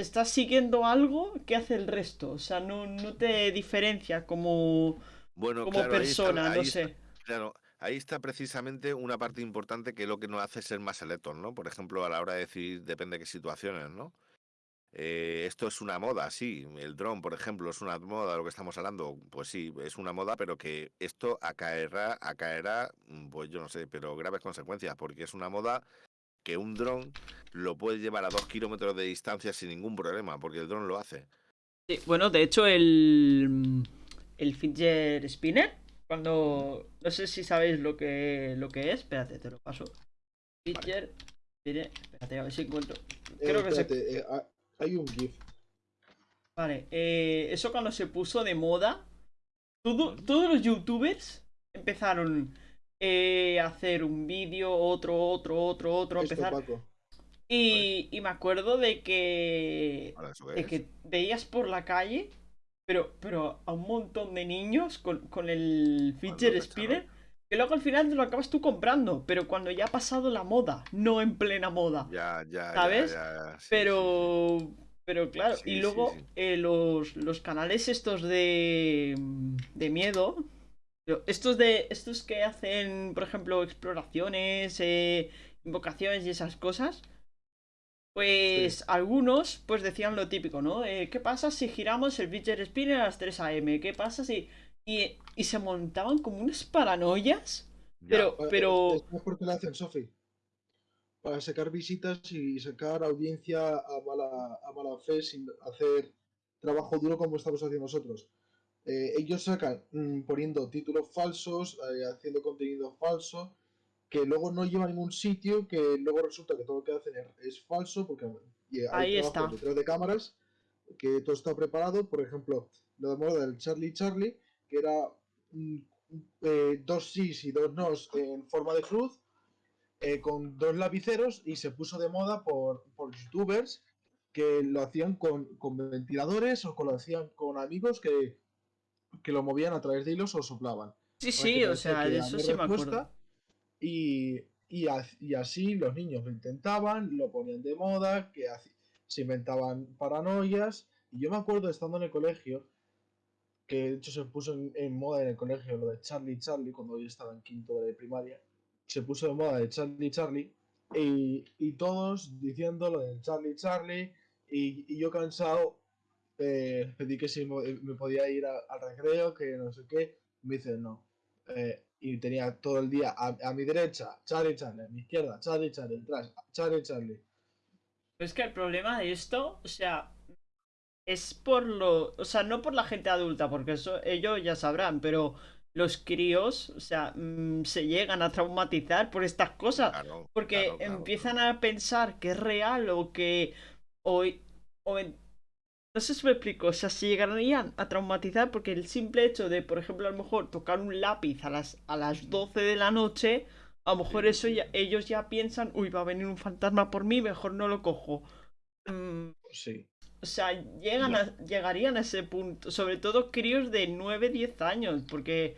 estás siguiendo algo que hace el resto. O sea, no, no te diferencia como, Bueno, como claro, ahí está- persona, no está- sé. Claro, ahí está precisamente una parte importante que es lo que nos hace ser más selectos, ¿no? Por ejemplo, a la hora de decidir, depende de qué situaciones, ¿no? Eh, esto es una moda, sí. El dron, por ejemplo, es una moda, lo que estamos hablando. Pues sí, es una moda, pero que esto acaerá, acaerá, pues yo no sé, pero graves consecuencias, porque es una moda que un dron lo puede llevar a dos kilómetros de distancia sin ningún problema, porque el dron lo hace. Sí, bueno, de hecho, el, el fidget spinner, cuando... No sé si sabéis lo que, lo que es. Espérate, te lo paso. Fidget spinner... Espérate, a ver si encuentro. Eh, Creo que se... eh, ha- hay un GIF. Vale, eh, eso cuando se puso de moda, todo- todos los youtubers empezaron eh, hacer un vídeo, otro, otro, otro, otro, Esto, empezar. Paco. Y, y me acuerdo de que, Ahora, ¿eso qué de es? que veías por la calle, pero, pero a un montón de niños con, con el lo spinner, que luego al final te lo acabas tú comprando, pero cuando ya ha pasado la moda, no en plena moda. Ya, ya, ya, ¿Sabes? ya, ya, sí, sí, sí. Pero, pero claro, Sí, y luego sí. eh, los, los canales estos de, de miedo, estos de estos que hacen, por ejemplo, exploraciones, eh, invocaciones y esas cosas, pues algunos pues decían lo típico, ¿no? Eh, ¿Qué pasa si giramos el fidget spinner a las 3 a.m.? ¿Qué pasa si...? Y, y se montaban como unas paranoias, Ya. pero, Eh, pero... Es mejor que lo hacen, Sofi. Para sacar visitas y sacar audiencia a mala, a mala fe sin hacer trabajo duro como estamos haciendo nosotros. Eh, ellos sacan mm, poniendo títulos falsos, eh, haciendo contenido falso, que luego no lleva a ningún sitio, que luego resulta que todo lo que hacen es, falso, porque hay Ahí está. detrás de cámaras, que todo está preparado. Por ejemplo, lo de moda del Charlie Charlie, que era mm, eh, dos sís y dos nos en forma de cruz, eh, con dos lapiceros, y se puso de moda por, por youtubers que lo hacían con, con ventiladores o que lo hacían con amigos que, que lo movían a través de hilos o soplaban. Sí, sí, o sea, de eso sí me acuerdo. Y, y, así los niños lo intentaban, lo ponían de moda, que se inventaban paranoias. Y yo me acuerdo estando en el colegio, que de hecho se puso en, en moda en el colegio lo de Charlie Charlie, cuando yo estaba en quinto de primaria, se puso de moda de Charlie Charlie, y, y todos diciendo lo de Charlie Charlie, y, y yo cansado eh, pedí que si me podía ir a- al recreo, que no sé qué, me dice no. Eh, y tenía todo el día a, a mi derecha, Charlie Charlie, a mi izquierda, Charlie Charlie, atrás, Charlie Charlie. Pero es que el problema de esto, o sea, es por lo. O sea, no por la gente adulta, porque eso ellos ya sabrán, pero los críos, o sea, mm, se llegan a traumatizar por estas cosas. Claro, Porque claro, claro, empiezan a pensar que es real o que. O, o en- no sé si me explico, o sea, se llegarían a traumatizar porque el simple hecho de, por ejemplo, a lo mejor tocar un lápiz a las, a las 12 de la noche, a lo mejor eso ya, ellos ya piensan, uy, va a venir un fantasma por mí, mejor no lo cojo. Mm, Sí. o sea, llegan a, llegarían a ese punto, sobre todo críos de 9, 10 años, porque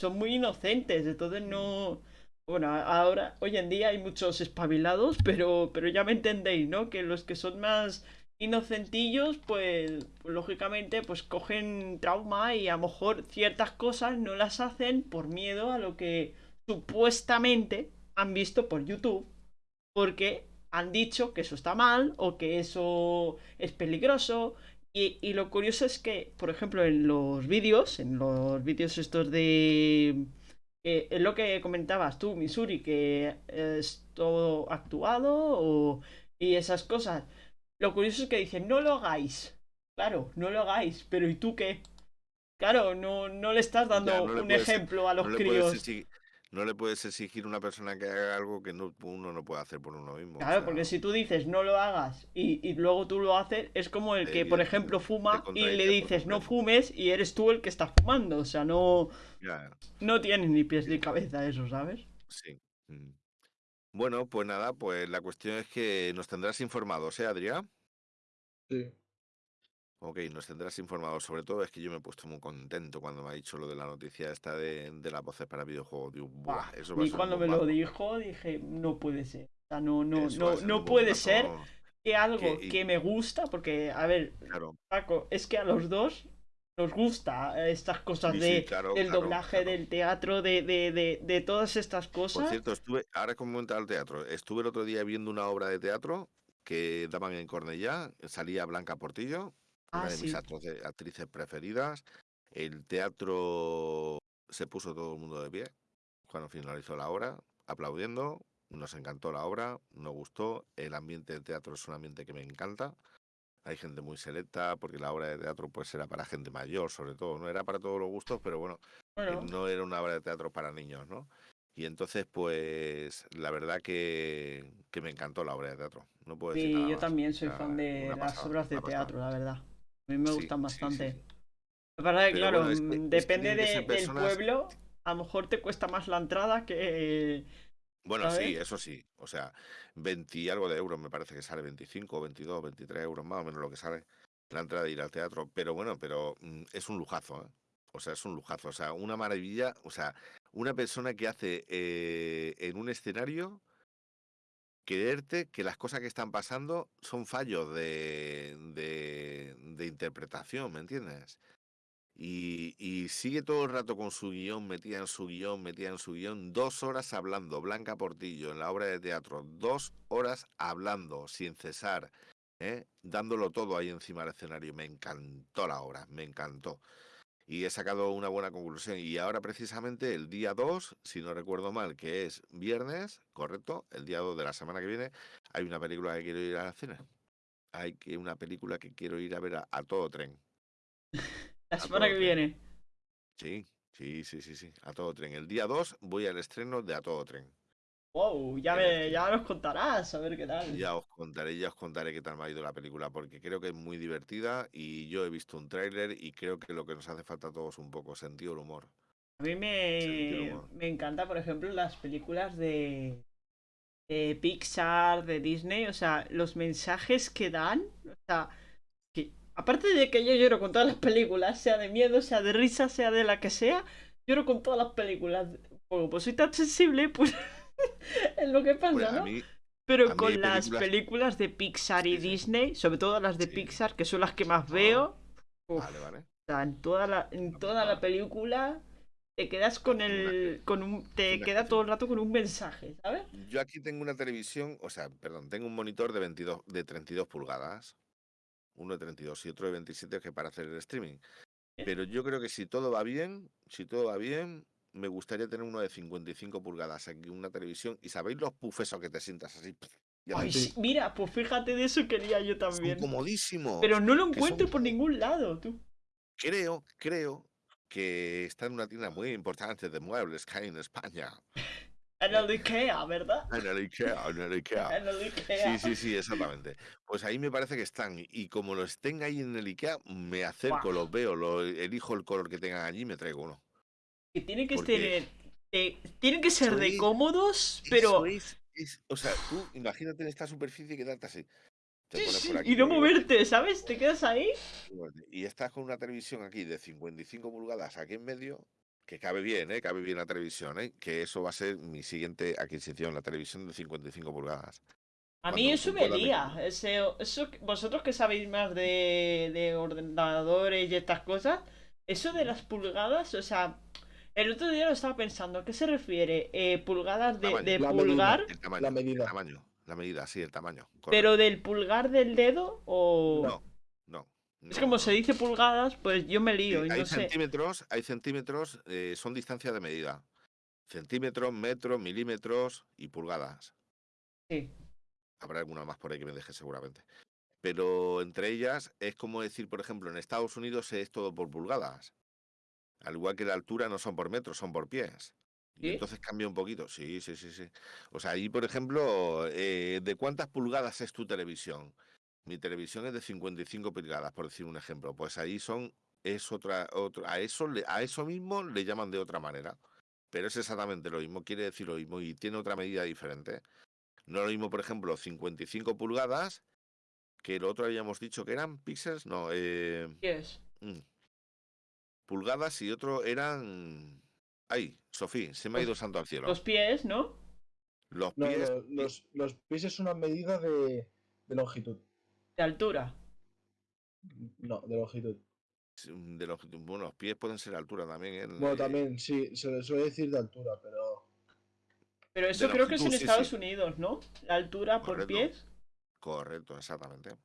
son muy inocentes, entonces no... Bueno, ahora, hoy en día hay muchos espabilados, pero, pero ya me entendéis, ¿no? Que los que son más inocentillos, pues, lógicamente, pues cogen trauma y a lo mejor ciertas cosas no las hacen por miedo a lo que supuestamente han visto por YouTube, porque han dicho que eso está mal o que eso es peligroso. Y, y lo curioso es que, por ejemplo, en los vídeos, en los vídeos estos de... eh, es lo que comentabas tú, Missouri, que es todo actuado o, y esas cosas. Lo curioso es que dicen, no lo hagáis. Claro, no lo hagáis, pero ¿y tú qué? Claro, no, no le estás dando Ya, no le un puedes- ejemplo a los no críos. exigir, no le puedes exigir a una persona que haga algo que no, uno no puede hacer por uno mismo. o Claro, sea, porque si tú dices no lo hagas y, y luego tú lo haces, es como el que, por ejemplo, fuma y le dices no fumes y eres tú el que está fumando. O sea, no, ya, no tienes ni pies ni cabeza eso, ¿sabes? sí. mm. Bueno, pues nada, pues la cuestión es que nos tendrás informados, ¿eh, Adrián? Sí. Ok, nos tendrás informados. Sobre todo es que yo me he puesto muy contento cuando me ha dicho lo de la noticia esta de, de las voces para videojuegos. Digo, "Buah, eso va a Y ser un cuando me lo bombazo". dijo dije, no puede ser. O sea, no, no, Eso a no, ser no puede ser que algo que- y- que me gusta, porque, a ver, Claro, Paco, es que a los dos nos gusta estas cosas Sí, sí, de, claro, del claro, doblaje, claro. del teatro, de, de, de, de todas estas Por cosas. cierto, estuve, ahora como comenta el teatro, estuve el otro día viendo una obra de teatro que daban en Cornellá, salía Blanca Portillo, Ah, una de mis sí. actrices preferidas. El teatro se puso todo el mundo de pie cuando finalizó la obra, aplaudiendo. Nos encantó la obra, nos gustó. El ambiente de teatro es un ambiente que me encanta. Hay gente muy selecta, porque la obra de teatro pues era para gente mayor, sobre todo. No era para todos los gustos, pero bueno, que Bueno, no era una obra de teatro para niños, ¿no? Y entonces, pues, la verdad que, que me encantó la obra de teatro. No puedo decir sí, nada yo más. también soy fan de las pasada, obras de pasada. teatro, la verdad. A mí me Sí, gustan bastante. sí, sí. La verdad que, claro, bueno, es que- mm, es que depende del pueblo. A lo mejor te cuesta más la entrada que. Bueno, sí, eso sí. O sea, 20 y algo de euros me parece que sale 25, 22, 23 euros más o menos lo que sale la entrada de ir al teatro. Pero bueno, pero mm, es un lujazo, ¿eh? O sea, es un lujazo. O sea, una maravilla. O sea, una persona que hace eh, en un escenario creerte que las cosas que están pasando son fallos de, de, de interpretación, ¿me entiendes? Y, sigue todo el rato con su guion, metida en su guion, metida en su guion, dos horas hablando, Blanca Portillo, en la obra de teatro, dos horas hablando, sin cesar, ¿eh? dándolo todo ahí encima del escenario. Me encantó la obra, me encantó. Y he sacado una buena conclusión. Y ahora precisamente el día 2, si no recuerdo mal, que es viernes, correcto, el día 2 de la semana que viene, hay una película que quiero ir al cine. Hay que una película que quiero ir a ver a, a todo tren. La semana que tren. viene. Sí, sí, sí, sí, sí, a todo tren. El día 2 voy al estreno de A Todo Tren. Wow, ya, me, el ya nos contarás, a ver qué tal. Ya os contaré, ya os contaré qué tal me ha ido la película, porque creo que es muy divertida y yo he visto un tráiler y creo que lo que nos hace falta a todos un poco, sentido del humor. A mí me, humor. me encanta, por ejemplo, las películas de, de Pixar, de Disney, o sea, los mensajes que dan, o sea, aparte de que yo lloro con todas las películas, sea de miedo, sea de risa, sea de la que sea, lloro con todas las películas. Bueno, pues soy tan sensible, pues es lo que pasa, a ¿no? mí, Pero con las películas- de Pixar y Sí, sí. Disney, sobre todo las de Sí. Pixar, que son las que más veo, uf, vale, vale. o sea, en toda la, en toda la película te quedas con el. con un. te queda todo el rato con un mensaje, ¿sabes? Yo aquí tengo una televisión, o sea, perdón, tengo un monitor de 22, de 32 pulgadas, uno de 32 y otro de 27 que para hacer el streaming. Pero yo creo que si todo va bien, si todo va bien, me gustaría tener uno de 55 pulgadas aquí, una televisión. ¿Y sabéis los puffs esos que te sientas así? Ay, sí, mira, pues fíjate de eso quería yo son también. comodísimos. Pero no lo son encuentro por ningún lado, tú. Creo, creo que está en una tienda muy importante de muebles que hay en España. En el Ikea, ¿verdad? En el Ikea, en el Ikea. En el Ikea. Sí, sí, sí, exactamente. Pues ahí me parece que están. Y como los estén ahí en el IKEA, me acerco, los veo, lo, elijo el color que tengan allí y me traigo uno. Que tienen que Porque- eh, tienen que ser de cómodos, pero. es- es- o sea, tú imagínate en esta superficie quedarte así. Te Sí, aquí, y no moverte, ¿sabes? Te quedas ahí. Y estás con una televisión aquí de 55 pulgadas aquí en medio, que cabe bien, ¿eh? Cabe bien la televisión, ¿eh? Que eso va a ser mi siguiente adquisición, la televisión de 55 pulgadas. A mí Cuando eso me lía. Ese, eso, vosotros que sabéis más de, de ordenadores y estas cosas, eso de las pulgadas, o sea, el otro día lo estaba pensando, ¿a qué se refiere? Eh, ¿Pulgadas de, Tamaño. de La pulgar? El tamaño. La medida. El tamaño. La medida, sí, el tamaño. ¿Pero del pulgar del dedo o...? No. Es como se dice pulgadas, pues yo me Sí, lío y hay no sé. centímetros, hay centímetros, eh, son distancias de medida. Centímetros, metros, milímetros y pulgadas. Sí. Habrá alguna más por ahí que me deje seguramente. Pero entre ellas es como decir, por ejemplo, en Estados Unidos es todo por pulgadas. Al igual que la altura no son por metros, son por pies. Y entonces cambia un poquito. Sí, sí, sí, sí. O sea, ahí, por ejemplo, eh, ¿de cuántas pulgadas es tu televisión? Mi televisión es de 55 pulgadas, por decir un ejemplo. Pues ahí son, es otra, otro, a eso, le- a eso mismo le llaman de otra manera. Pero es exactamente lo mismo, quiere decir lo mismo y tiene otra medida diferente. No lo mismo, por ejemplo, 55 pulgadas, que el otro habíamos dicho que eran píxeles, no, eh, mm, pulgadas y otro eran... Ay, Sofía, se me ha Los- ido santo al cielo. Los pies, ¿no? Los No, pies, lo- los, los pies es una medida de, de longitud. De altura. No, de longitud. de los, bueno, los pies pueden ser altura también. ¿eh? Bueno, también, sí, se le suele decir de altura, pero. Pero eso De creo que es en longitud, sí, Estados sí. Unidos, ¿no? La altura por pies. Correcto, exactamente.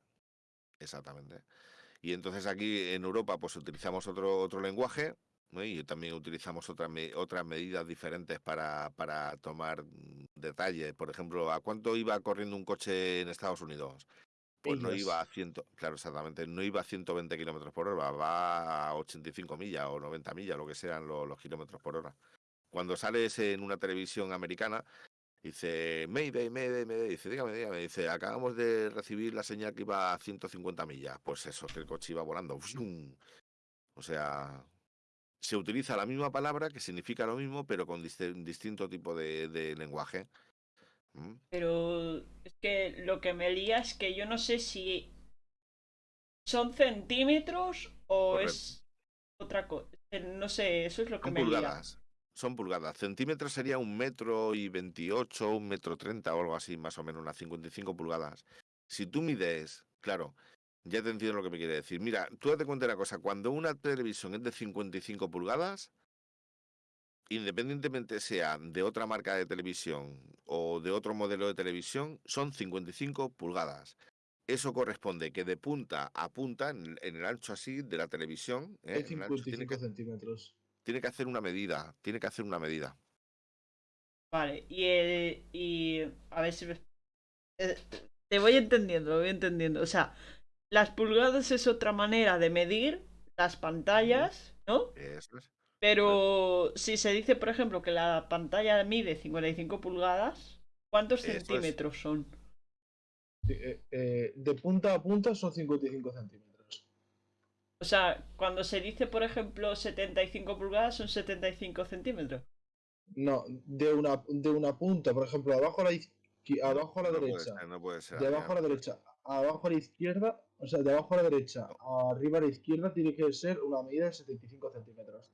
Exactamente. Y entonces aquí en Europa pues utilizamos otro, otro lenguaje ¿no? y también utilizamos otras me- otras medidas diferentes para, para tomar detalles. Por ejemplo, ¿a cuánto iba corriendo un coche en Estados Unidos? Pues no iba a 100, claro, exactamente, no iba a 120 kilómetros por hora, va a 85 millas o 90 millas, lo que sean los, los kilómetros por hora. Cuando sales en una televisión americana, Dice, Mayday, Mayday, Mayday. Dice, dígame, dígame. Dice, acabamos de recibir la señal que iba a 150 millas. Pues eso, que el coche iba volando. O sea, se utiliza la misma palabra que significa lo mismo, pero con distinto tipo de, de lenguaje. Pero es que lo que me lía es que yo no sé si son centímetros o Correcto. es otra cosa. No sé, eso es lo que Son me lía. pulgadas. Son pulgadas. Centímetros sería un metro y veintiocho, un metro treinta o algo así, más o menos, unas 55 pulgadas. Si tú mides, claro, ya te entiendo lo que me quiere decir. Mira, tú date cuenta de una cosa, cuando una televisión es de 55 pulgadas, independientemente sea de otra marca de televisión o de otro modelo de televisión, son 55 pulgadas. Eso corresponde que de punta a punta, en, en el ancho así de la televisión, ¿eh? Hay en el ancho, tiene 55 que, centímetros. tiene que hacer una medida, tiene que hacer una medida. Vale, y, el- y a ver si me... eh, Te voy entendiendo, lo voy entendiendo. O sea, las pulgadas es otra manera de medir las pantallas, ¿no? Eso es. Pero si se dice, por ejemplo, que la pantalla mide 55 pulgadas, ¿cuántos Eso es. centímetros son? Eh, eh, de punta a punta son 55 centímetros. O sea, cuando se dice, por ejemplo, 75 pulgadas, son 75 centímetros. No, de una, de una punta, por ejemplo, abajo a la, abajo a la No puede derecha. ser, no puede ser. De abajo a la derecha, abajo a la izquierda, o sea, de abajo a la derecha, arriba a la izquierda tiene que ser una medida de 75 centímetros.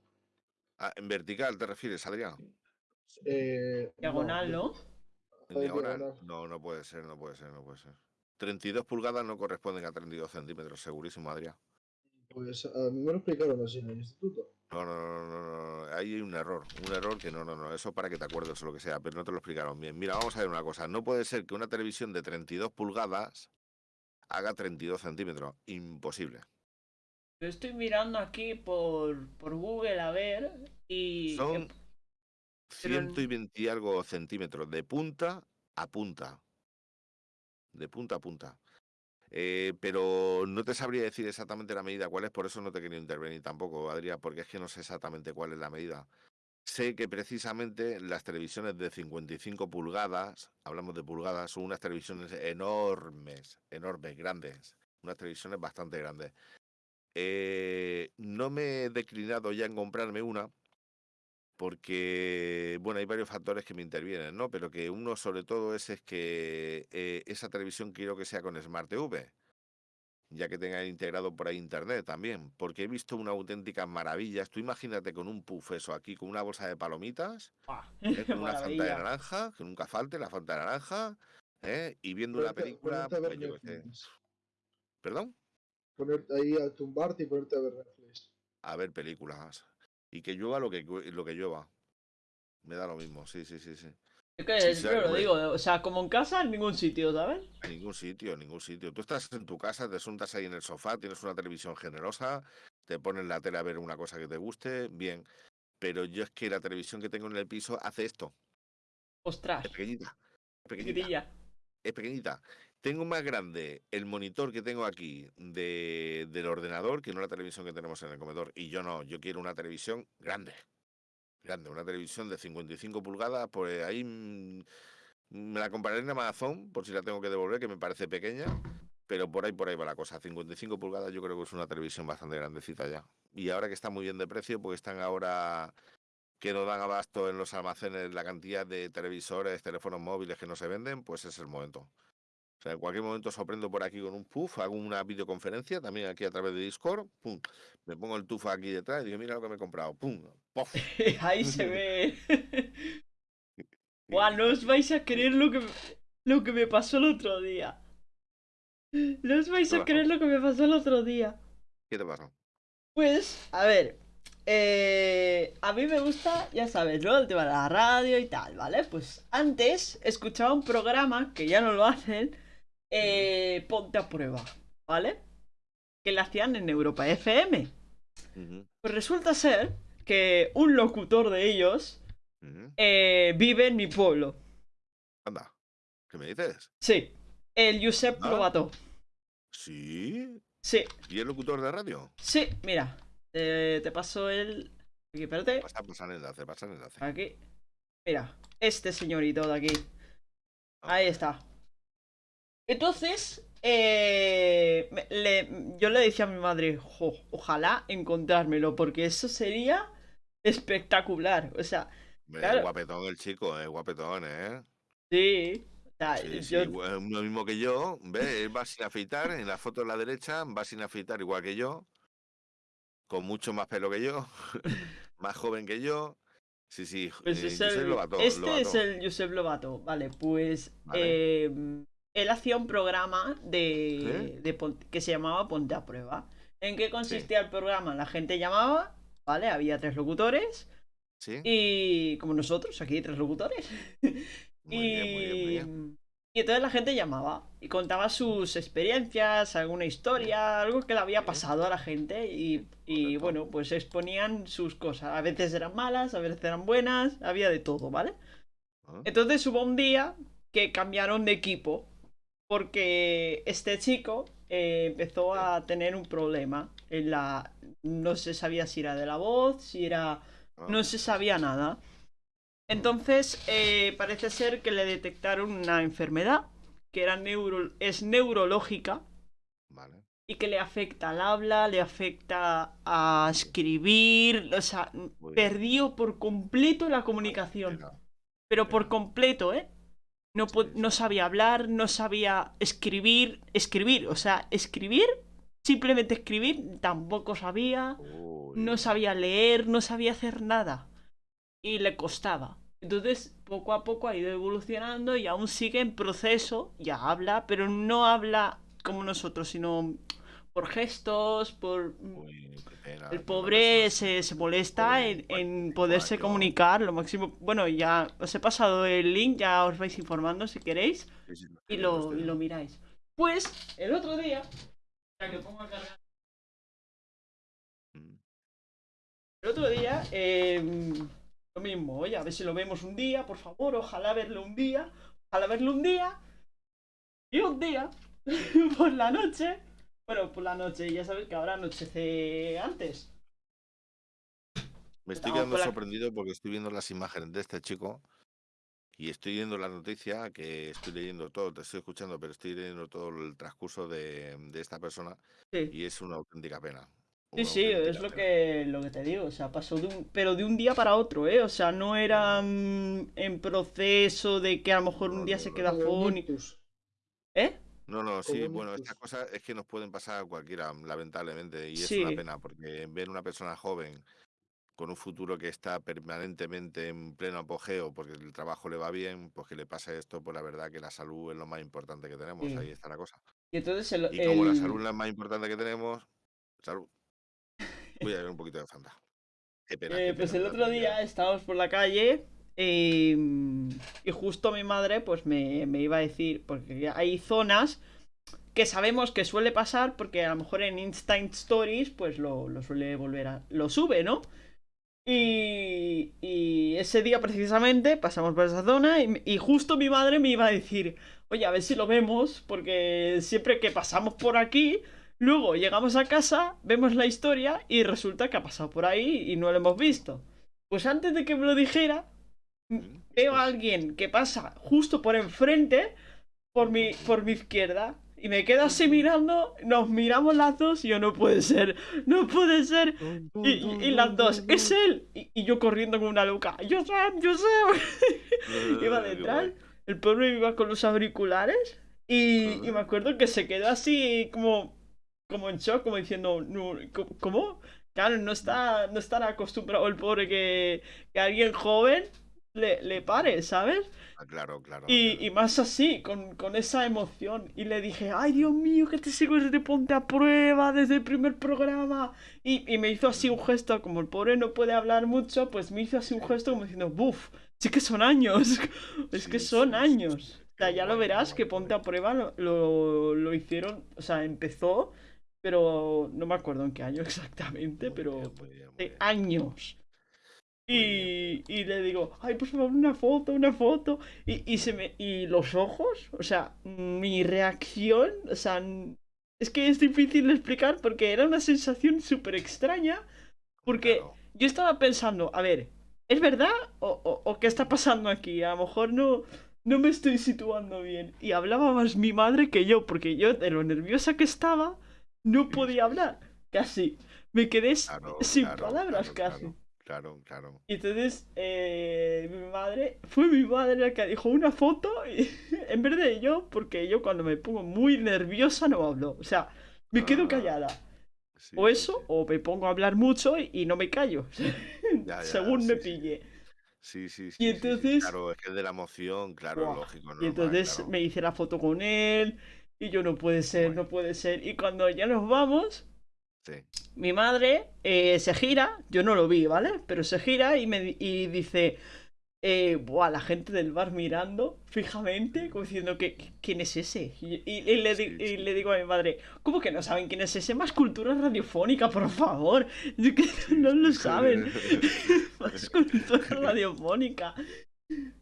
Ah, en vertical te refieres, Adrián. Eh, Diagonal, de- ¿no? En diagonal. diagonal. No, no puede ser, no puede ser, no puede ser. 32 pulgadas no corresponden a 32 centímetros, segurísimo, Adrián. Pues a mí me lo explicaron así en el instituto. No, no, no, no, no, no, ahí hay un error, un error que no, no, no, eso para que te acuerdes o lo que sea, pero no te lo explicaron bien. Mira, vamos a ver una cosa, no puede ser que una televisión de 32 pulgadas haga 32 centímetros, imposible. Yo estoy mirando aquí por, por Google a ver y... Son pero en- 120 y algo centímetros de punta a punta. De punta a punta. Eh, pero no te sabría decir exactamente la medida cuál es, por eso no te quería intervenir tampoco, Adrián, porque es que no sé exactamente cuál es la medida. Sé que precisamente las televisiones de 55 pulgadas, hablamos de pulgadas, son unas televisiones enormes, enormes, grandes, unas televisiones bastante grandes. Eh, no me he declinado ya en comprarme una, porque, bueno, hay varios factores que me intervienen, ¿no? Pero que uno sobre todo es, es que eh, esa televisión quiero que sea con Smart TV, ya que tenga integrado por ahí internet también, porque he visto una auténtica maravilla. Tú imagínate con un puff eso aquí, con una bolsa de palomitas. ¿eh? con una fanta de naranja, que nunca falte la fanta de naranja, ¿eh? y viendo una película, pues. ¿Perdón? Ponerte ahí a tumbarte y ponerte a ver Netflix. A ver películas. Y que llueva lo que, lo que llueva. Me da lo mismo, sí, sí, sí, sí. Es que Sí, yo lo digo, o sea, como en casa, en ningún sitio, ¿sabes? En ningún sitio, en ningún sitio. Tú estás en tu casa, te suntas ahí en el sofá, tienes una televisión generosa, te pones la tele a ver una cosa que te guste, bien. Pero yo es que la televisión que tengo en el piso hace esto. Ostras, Es pequeñita. Es pequeñita. Es pequeñita. Tengo más grande el monitor que tengo aquí de, del ordenador que no la televisión que tenemos en el comedor. Y yo no, yo quiero una televisión grande. Grande, una televisión de 55 pulgadas, pues ahí mm, me la compraré en Amazon por si la tengo que devolver, que me parece pequeña. Pero por ahí, por ahí va la cosa. 55 pulgadas yo creo que es una televisión bastante grandecita ya. Y ahora que está muy bien de precio, porque están ahora que no dan abasto en los almacenes la cantidad de televisores, teléfonos móviles que no se venden, pues es el momento. O sea, en cualquier momento sorprendo por aquí con un puff, hago una videoconferencia también aquí a través de Discord, pum, me pongo el tufo aquí detrás y digo, mira lo que me he comprado, pum, pof. Ahí se ve. Buah, no os vais a creer lo que, me- lo que me pasó el otro día. No os vais ¿Qué a pasó? creer lo que me pasó el otro día. ¿Qué te pasa? Pues, a ver. eh, a mí me gusta, ya sabes, ¿no? El tema de la radio y tal, ¿vale? Pues antes escuchaba un programa, que ya no lo hacen, eh, Ponte a prueba, ¿vale? Que lo hacían en Europa FM. Pues resulta ser que un locutor de ellos eh, vive en mi pueblo. Anda, ¿qué me dices? Sí, el Josep Ah. Probato. Sí, Sí, ¿y el locutor de radio? sí, mira. eh, te paso el. Aquí, espérate. Pasa, pasa el enlace, pasa el enlace. Aquí. Mira, este señorito de aquí. Ahí está. Entonces, eh, le- yo le decía a mi madre, "Jo, ojalá encontrármelo, porque eso sería espectacular. O sea, Hombre, Claro. Es guapetón el chico, es guapetón, ¿eh? sí. O sea, Sí, sí, yo- igual- lo mismo que yo, ¿ves? Él va sin afeitar, en la foto de la derecha, va sin afeitar igual que yo, con mucho más pelo que yo, más joven que yo. Sí, sí, Pues eh, es Josep el- Lobato, este es Lobato. el Josep Lobato. Vale, pues Vale. eh, él hacía un programa de, de que se llamaba Ponte a Prueba. ¿En qué consistía el programa? La gente llamaba, ¿vale? Había tres locutores ¿Sí? y como nosotros, aquí tres locutores. Muy y, bien, muy bien, muy bien. y entonces la gente llamaba y contaba sus experiencias, alguna historia, algo que le había pasado a la gente y, y, bueno, pues exponían sus cosas. A veces eran malas, a veces eran buenas, había de todo, ¿vale? Ah, Entonces hubo un día que cambiaron de equipo porque este chico eh, empezó a tener un problema en la... No se sabía si era de la voz, si era... ah, No se sabía nada. Entonces, eh, parece ser que le detectaron una enfermedad que era neuro- es neurológica Vale. y que le afecta al habla, le afecta a escribir, o sea, perdió por completo la comunicación. Pero por completo, ¿eh? No, no sabía hablar, no sabía escribir, escribir, o sea, escribir, simplemente escribir, tampoco sabía uy, no sabía leer, no sabía hacer nada. Y le costaba. Entonces, poco a poco ha ido evolucionando y aún sigue en proceso. Ya habla, pero no habla como nosotros, sino por gestos, por... uy, pena, El pobre se, se molesta en, en poderse comunicar lo máximo. Bueno, ya os he pasado el link, ya os vais informando si queréis y lo, y lo miráis. Pues, el otro día, ya que pongo a cargar Mm, El otro día, eh, lo mismo, oye, a ver si lo vemos un día, por favor, ojalá verlo un día, ojalá verlo un día. Y un día, por la noche, bueno, por la noche, ya sabes que ahora anochece antes. Me estoy quedando la- sorprendido porque estoy viendo las imágenes de este chico y estoy viendo la noticia que estoy leyendo todo, te estoy escuchando, pero estoy leyendo todo el transcurso de, de esta persona Sí, y es una auténtica pena. sí, una sí, es lo pena. que, lo que te digo, o sea, pasó de un, pero de un día para otro, ¿eh? O sea, no era mm, en proceso de que a lo mejor un No, día no, se queda fónico. ¿Eh? No, no, sí, bueno, estas cosas es que nos pueden pasar a cualquiera, lamentablemente, y es una pena porque ver una persona joven con un futuro que está permanentemente en pleno apogeo porque el trabajo le va bien, pues que le pasa esto, pues la verdad que la salud es lo más importante que tenemos, Sí. ahí está la cosa. Y entonces el, Y como la salud es la más importante que tenemos, salud. Voy a beber un poquito de Fanta. Qué pena. Eh, qué pues pena el otro día estábamos por la calle eh, y justo mi madre pues me, me iba a decir, porque hay zonas que sabemos que suele pasar porque a lo mejor en Instant Stories pues lo, suele volver a... lo sube, ¿no? Y, y ese día precisamente pasamos por esa zona y, y justo mi madre me iba a decir, oye, a ver si lo vemos, porque siempre que pasamos por aquí, luego llegamos a casa, vemos la historia y resulta que ha pasado por ahí y no lo hemos visto. Pues antes de que me lo dijera, veo a alguien que pasa justo por enfrente, por mi, por mi izquierda, y me quedo así mirando, nos miramos las dos y yo no puede ser, no puede ser. Y, y- y las dos, es él. Y, y yo corriendo como una loca. Yo sé, yo sé. iba detrás. El pobre iba con los auriculares. Y, y me acuerdo que se quedó así como, como en shock, como diciendo, no, ¿cómo- ¿cómo? Claro, no está, no estará acostumbrado el pobre que, que alguien joven le, le pare, ¿sabes? Ah, Claro, claro. Y, claro. y más así, con, con esa emoción. Y le dije, ay Dios mío, que te sigo desde Ponte a Prueba, desde el primer programa. Y, y me hizo así un gesto, como el pobre no puede hablar mucho, pues me hizo así un gesto como diciendo, buf, sí que son años. es que son sí, años. sí, O sea, ya lo verás que Ponte a. Prueba lo, lo, lo hicieron, o sea, empezó, pero no me acuerdo en qué año exactamente, Muy pero bien, muy bien, muy de bien. años. Y, y le digo, ay, por favor, una foto, una foto. Y, y se me. Y los ojos, o sea, mi reacción, o sea, es que es difícil de explicar porque era una sensación súper extraña. Porque Claro. yo estaba pensando, a ver, ¿es verdad? ¿O, o- o qué está pasando aquí? A lo mejor no. no me estoy situando bien. Y hablaba más mi madre que yo, porque yo, de lo nerviosa que estaba, no podía hablar. Casi. Me quedé Claro, sin claro, palabras casi. Claro, claro. Y entonces, eh, mi madre, fue mi madre la que dijo una foto y, en vez de yo, porque yo cuando me pongo muy nerviosa no hablo. O sea, me quedo Ah, callada. Sí, O eso, sí. o me pongo a hablar mucho y, y no me callo. Ya, ya, según me sí, pille. Sí, sí, sí. Y entonces- Claro, es que es de la emoción, claro, Buah, lógico. Y normal, entonces claro. me hice la foto con él y yo no puede ser, Bueno. no puede ser. Y cuando ya nos vamos, Sí. mi madre eh, se gira, yo no lo vi, ¿vale? Pero se gira y me y dice, eh, buah, la gente del bar mirando fijamente, como diciendo que quién es ese. Y, y- y le, Sí, y le digo a mi madre, ¿cómo que no saben quién es ese? Más cultura radiofónica, por favor. Yo que no lo saben. Más cultura radiofónica.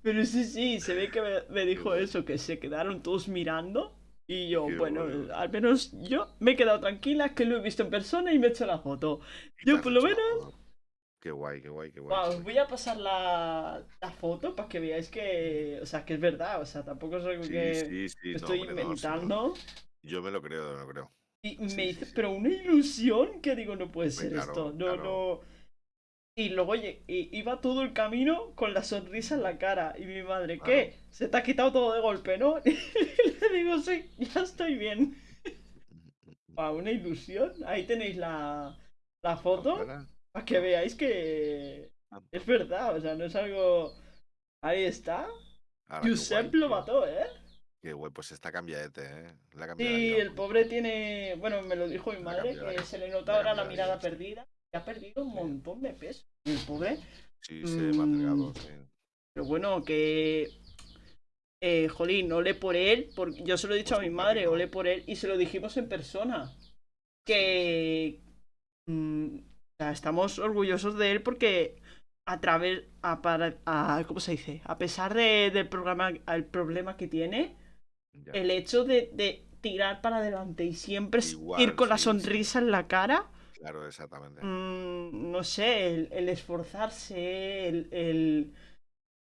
Pero sí, sí, se ve que me, me dijo eso, que se quedaron todos mirando. Y yo, Qué bueno, bueno. al menos yo me he quedado tranquila, que lo he visto en persona y me he hecho la foto. Yo por lo menos-. Qué guay, qué guay, qué guay. Os voy a pasar la, la foto para que veáis que, o sea, que es verdad, o sea, tampoco es algo Sí, que sí, sí. me no, estoy hombre, no. inventando. Yo me lo creo, me lo creo. Y me hice, pero una ilusión que digo, no puede ser claro, esto, no, claro. no. Y luego oye, iba todo el camino con la sonrisa en la cara. Y mi madre, ¿qué? Se te ha quitado todo de golpe, ¿no? Y le digo, sí, ya estoy bien. Guau, una ilusión. Ahí tenéis la, la foto. Ojalá. Para que veáis que Ah, es verdad, o sea, no es algo. Ahí está. ahora, guay, tío. Lobató, ¿eh? Qué guay, pues está cambiadete, ¿eh? La Sí, el mucho. pobre tiene. Bueno, me lo dijo mi madre, que se le nota La ahora la mirada vida. perdida. Ha perdido un montón de peso. El pobre. Sí, se delgado, Mm. sí. Pero bueno, que. Eh, jolín, ole por él. Porque yo se lo he dicho Pues a mi madre, ole por él. Y se lo dijimos en persona. Que. mm, o sea, estamos orgullosos de él porque. A través. A, para, a- ¿Cómo se dice? A pesar de- del programa, el problema que tiene. Ya. El hecho de, de tirar para adelante y siempre Igual, ir con la sí. sonrisa en la cara. Claro, exactamente. Mm, no sé, el, el esforzarse, el, el,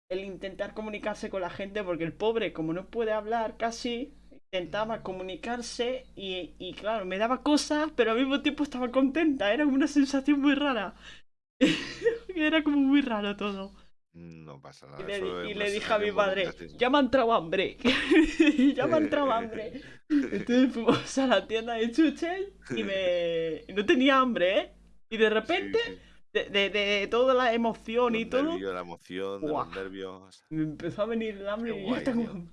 el intentar comunicarse con la gente, porque el pobre, como no puede hablar casi, intentaba comunicarse y, y claro, me daba cosas, pero al mismo tiempo estaba contenta, era una sensación muy rara. era como muy raro todo. No pasa Y nada. le, eso y le dije a mi sí. ya me ha entrado hambre, ya me ha entrado hambre. Entonces fuimos a la tienda de chuches y me... y no tenía hambre, ¿eh? Y de repente, Sí, sí. de, de- de toda la emoción y Los todo, nervios, la emoción, de los nervios. me empezó a venir el hambre Qué y guay, tengo.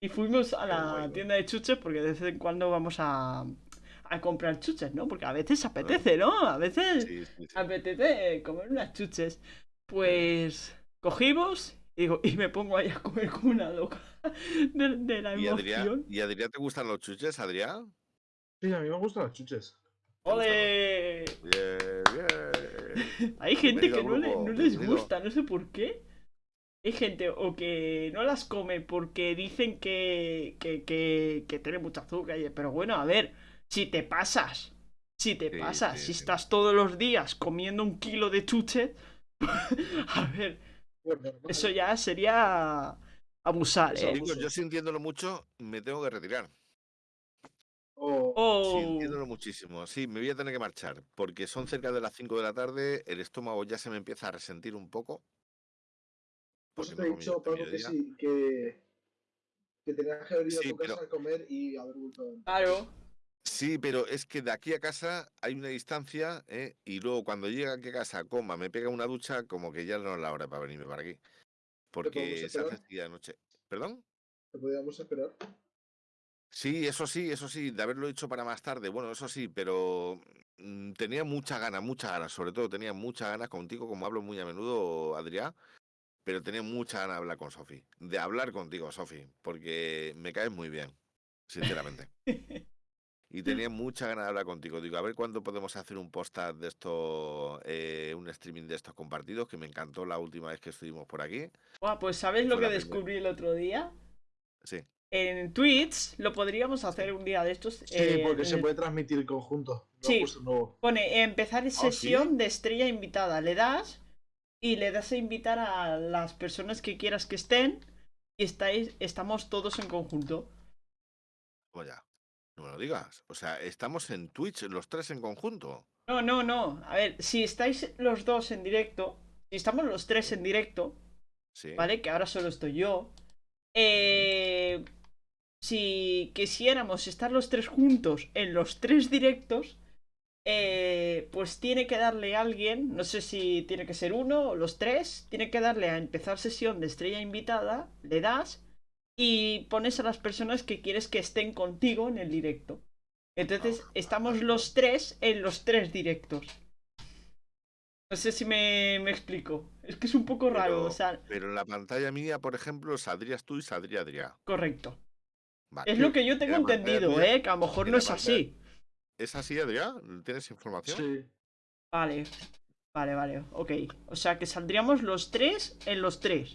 Y fuimos a la guay, tienda de chuches porque de vez en cuando vamos a, a comprar chuches, ¿no? Porque a veces apetece, ¿no? A veces sí. apetece comer unas chuches. Pues cogimos y, digo, y me pongo ahí a comer como una loca de, de la ¿Y Adrián, emoción. ¿Y Adrián te gustan los chuches, Adrián? Sí, a mí me gustan las chuches. ¡Ole! Bien, bien. Hay gente que no, le- grupo, no les gusta, no sé por qué. Hay gente o que no las come porque dicen que, que, que, que tiene mucho azúcar. y- Pero bueno, a ver, si te pasas, si te Sí, pasas, sí, si sí. estás todos los días comiendo un kilo de chuche, a ver, Pues normal. eso ya sería abusar, Eso ¿eh? Chicos, yo sintiéndolo mucho, me tengo que retirar. O- Oh, Sintiéndolo muchísimo. Sí, me voy a tener que marchar, porque son cerca de las 5 de la tarde, el estómago ya se me empieza a resentir un poco. Eso te me he dicho, este Pablo, que sí, que, que tenías que haber ido Sí, a tu casa pero- a comer y haber vuelto. claro. Sí, pero es que de aquí a casa hay una distancia, ¿eh? y luego cuando llega aquí a casa, coma, me pega una ducha, como que ya no es la hora para venirme para aquí. Porque se hace así de noche. ¿Perdón? ¿Te podíamos esperar? Sí, eso sí, eso sí, de haberlo hecho para más tarde, bueno, eso sí, pero mm, tenía muchas ganas, muchas ganas, sobre todo tenía muchas ganas contigo, como hablo muy a menudo, Adrián, pero tenía muchas ganas de hablar con Sofi, de hablar contigo, Sofi, porque me caes muy bien, sinceramente. Y tenía muchas ganas de hablar contigo. Digo, a ver cuándo podemos hacer un podcast de esto, eh, un streaming de estos compartidos, que me encantó la última vez que estuvimos por aquí. Buah, pues ¿sabes lo que primera. descubrí el otro día? Sí, En Twitch lo podríamos hacer un día de estos. Sí, eh, porque en se el- puede transmitir conjunto. Sí. Pone empezar ¿Ah, sí? sesión de estrella invitada. Le das y le das a invitar a las personas que quieras que estén. y estáis, estamos todos en conjunto. Como ya. No me lo digas. O sea, estamos en Twitch los tres en conjunto. No, no, no. A ver, si estáis los dos en directo, si estamos los tres en directo, Sí. ¿vale? Que ahora solo estoy yo. Eh, si quisiéramos estar los tres juntos en los tres directos, eh, pues tiene que darle a alguien, no sé si tiene que ser uno o los tres, tiene que darle a empezar sesión de estrella invitada, le das y pones a las personas que quieres que estén contigo en el directo. Entonces Ah, estamos los tres en los tres directos. No sé si me, me explico. Es que es un poco raro, Pero- o sea, Pero en la pantalla mía, por ejemplo, saldrías tú y saldría Adrián. correcto. Vale. Es lo que yo tengo entendido, mía- ¿eh? Que a lo mejor no es así. ¿Es así, Adrián? ¿Tienes información? Sí. Vale, vale, vale, ok. O sea que saldríamos los tres en los tres.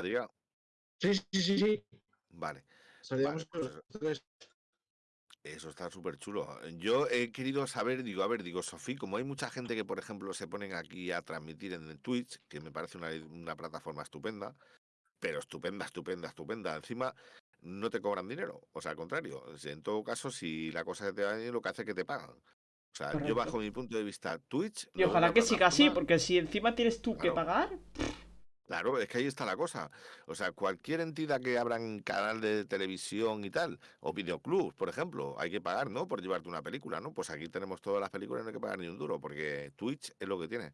Adrián. Sí, sí, sí, sí. Vale. Pues. Eso está súper chulo. Yo he querido saber, digo, a ver, digo, Sofía, como hay mucha gente que, por ejemplo, se ponen aquí a transmitir en Twitch, que me parece una, una plataforma estupenda, pero estupenda, estupenda, estupenda. Encima, no te cobran dinero. O sea, al contrario. En todo caso, si la cosa te va bien, lo que hace es que te pagan. O sea, Correcto. yo bajo mi punto de vista, Twitch... Y ojalá que siga así, porque si encima tienes tú que pagar, Claro, es que ahí está la cosa. O sea, cualquier entidad que abra un canal de televisión y tal, o videoclub, por ejemplo, hay que pagar, ¿no? Por llevarte una película, ¿no? Pues aquí tenemos todas las películas y no hay que pagar ni un duro, porque Twitch es lo que tiene.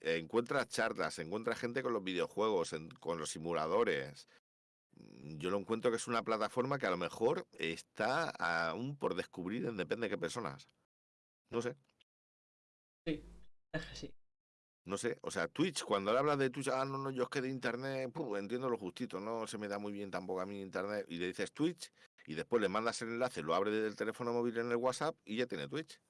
Encuentras charlas, encuentras gente con los videojuegos, con los simuladores. Mm, Yo lo encuentro que es una plataforma que a lo mejor está aún por descubrir en depende de qué personas. No sé. que sí. No sé, o sea, Twitch, cuando le hablas de Twitch, ah, no, no, yo es que de internet, puf, entiendo lo justito, no se me da muy bien tampoco a mí internet, y le dices Twitch, y después le mandas el enlace, lo abre desde el teléfono móvil en el WhatsApp y ya tiene Twitch.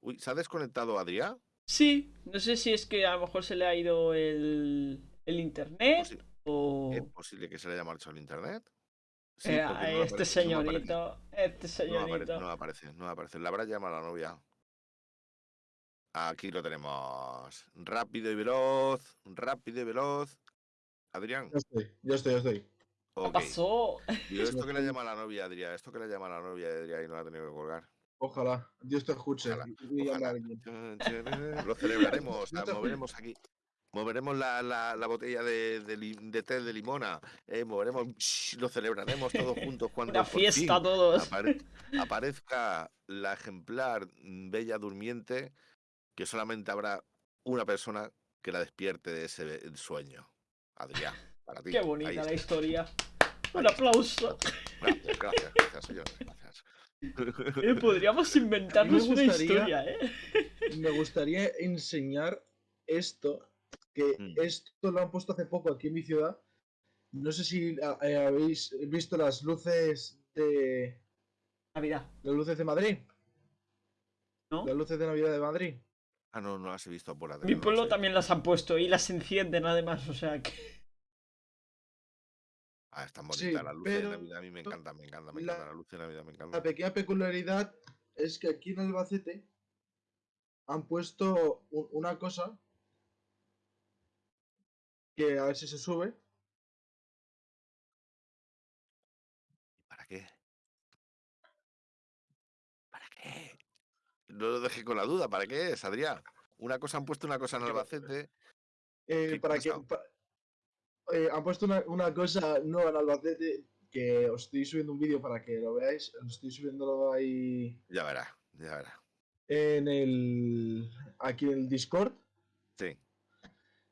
Uy, ¿se ha desconectado Adrián? Sí, no sé si es que a lo mejor se le ha ido el, el internet Posi- o... ¿Es posible que se le haya marchado el internet? Sí, Eh, porque a no me este aparece, no aparece, señorito, este No aparece, señorito. no aparece, no aparece. La habrá llamado a la novia. Aquí lo tenemos. Rápido y veloz, rápido y veloz. Adrián, Ya estoy, ya estoy, ya estoy. ¿Qué ok. pasó? Digo, esto que le llama a la novia Adrián, esto que le llama a la novia Adrián y no la ha tenido que colgar. Ojalá. Dios te escuche. Ojalá, y- y Ojalá. Lo celebraremos, moveremos aquí. Moveremos la, la- la botella de, de de té de limona. eh, moveremos, shh, lo celebraremos todos juntos cuando Una por fiesta fin todos. apare- aparezca la ejemplar mm, bella durmiente que solamente habrá una persona que la despierte de ese sueño. Adrián, para ti. Qué bonita la historia. Un aplauso. Gracias, gracias, gracias, señores, gracias. Eh, podríamos inventarnos una historia, ¿eh? Me gustaría enseñar esto, que Mm. esto lo han puesto hace poco aquí en mi ciudad. No sé si a- eh, habéis visto las luces de Navidad, las luces de Madrid, ¿no? las luces de Navidad de Madrid. Ah, no, no las he visto por Mi Adrián. no pueblo las también las han puesto y las encienden además, o sea que... Ah, están Sí, bonitas las luces pero de Navidad. A mí me encanta, me encanta, me la- encanta. Las luces de Navidad me La encantan. pequeña peculiaridad es que aquí en Albacete han puesto una cosa que a ver si se sube. ¿Para qué? ¿Para qué? No lo dejé con la duda. ¿Para qué es, Adrián? Una cosa han puesto una cosa en ¿Qué pa- Albacete. eh, ¿Qué para que pa- eh, han puesto una, una cosa nueva en Albacete que os estoy subiendo un vídeo para que lo veáis. Os estoy subiéndolo ahí Ya verá, ya verá. en el aquí en el Discord. Sí.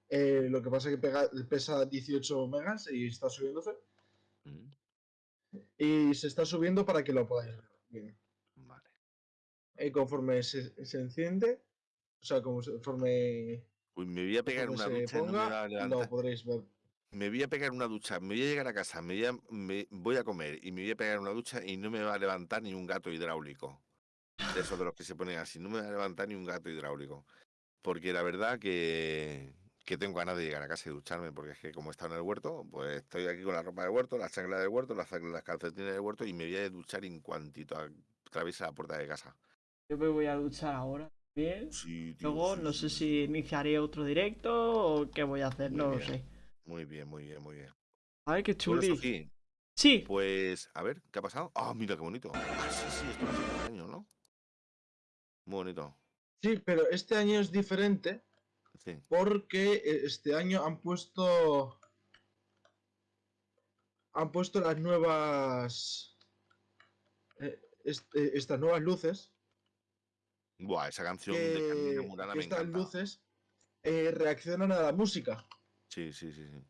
Eh, lo que pasa es que pega- pesa 18 megas y está subiéndose. Mm, Y se está subiendo para que lo podáis ver. bien. Eh, conforme se, se enciende, o sea, conforme Uy, me voy a pegar una ducha no me lo podréis ver. Me voy a pegar una ducha, me voy a llegar a casa, me voy a, me voy a comer y me voy a pegar una ducha y no me va a levantar ni un gato hidráulico. De esos de los que se ponen así, no me va a levantar ni un gato hidráulico. Porque la verdad que, que tengo ganas de llegar a casa y ducharme, porque es que como he estado en el huerto, pues estoy aquí con la ropa del huerto, la chancla del huerto, las, las calcetines del huerto y me voy a duchar en cuantito atraviesa la puerta de casa. Yo me voy a duchar ahora. Sí, tío, Luego sí, no sí, sé sí. si iniciaré otro directo o qué voy a hacer, Muy no lo sé. Muy bien, muy bien, muy bien. Ay, qué Bueno, chuli. Sí, pues, a ver, ¿qué ha pasado? Ah, mira qué bonito. Ah, sí, sí, esto hace un año, ¿no? Muy bonito. Sí, pero este año es diferente Sí. porque eh, este año han puesto. Han puesto las nuevas. eh, eh, estas nuevas luces. Buah, esa canción de Carmina Murana que me estas encanta. luces eh, reaccionan a la música. Sí, sí, sí, sí.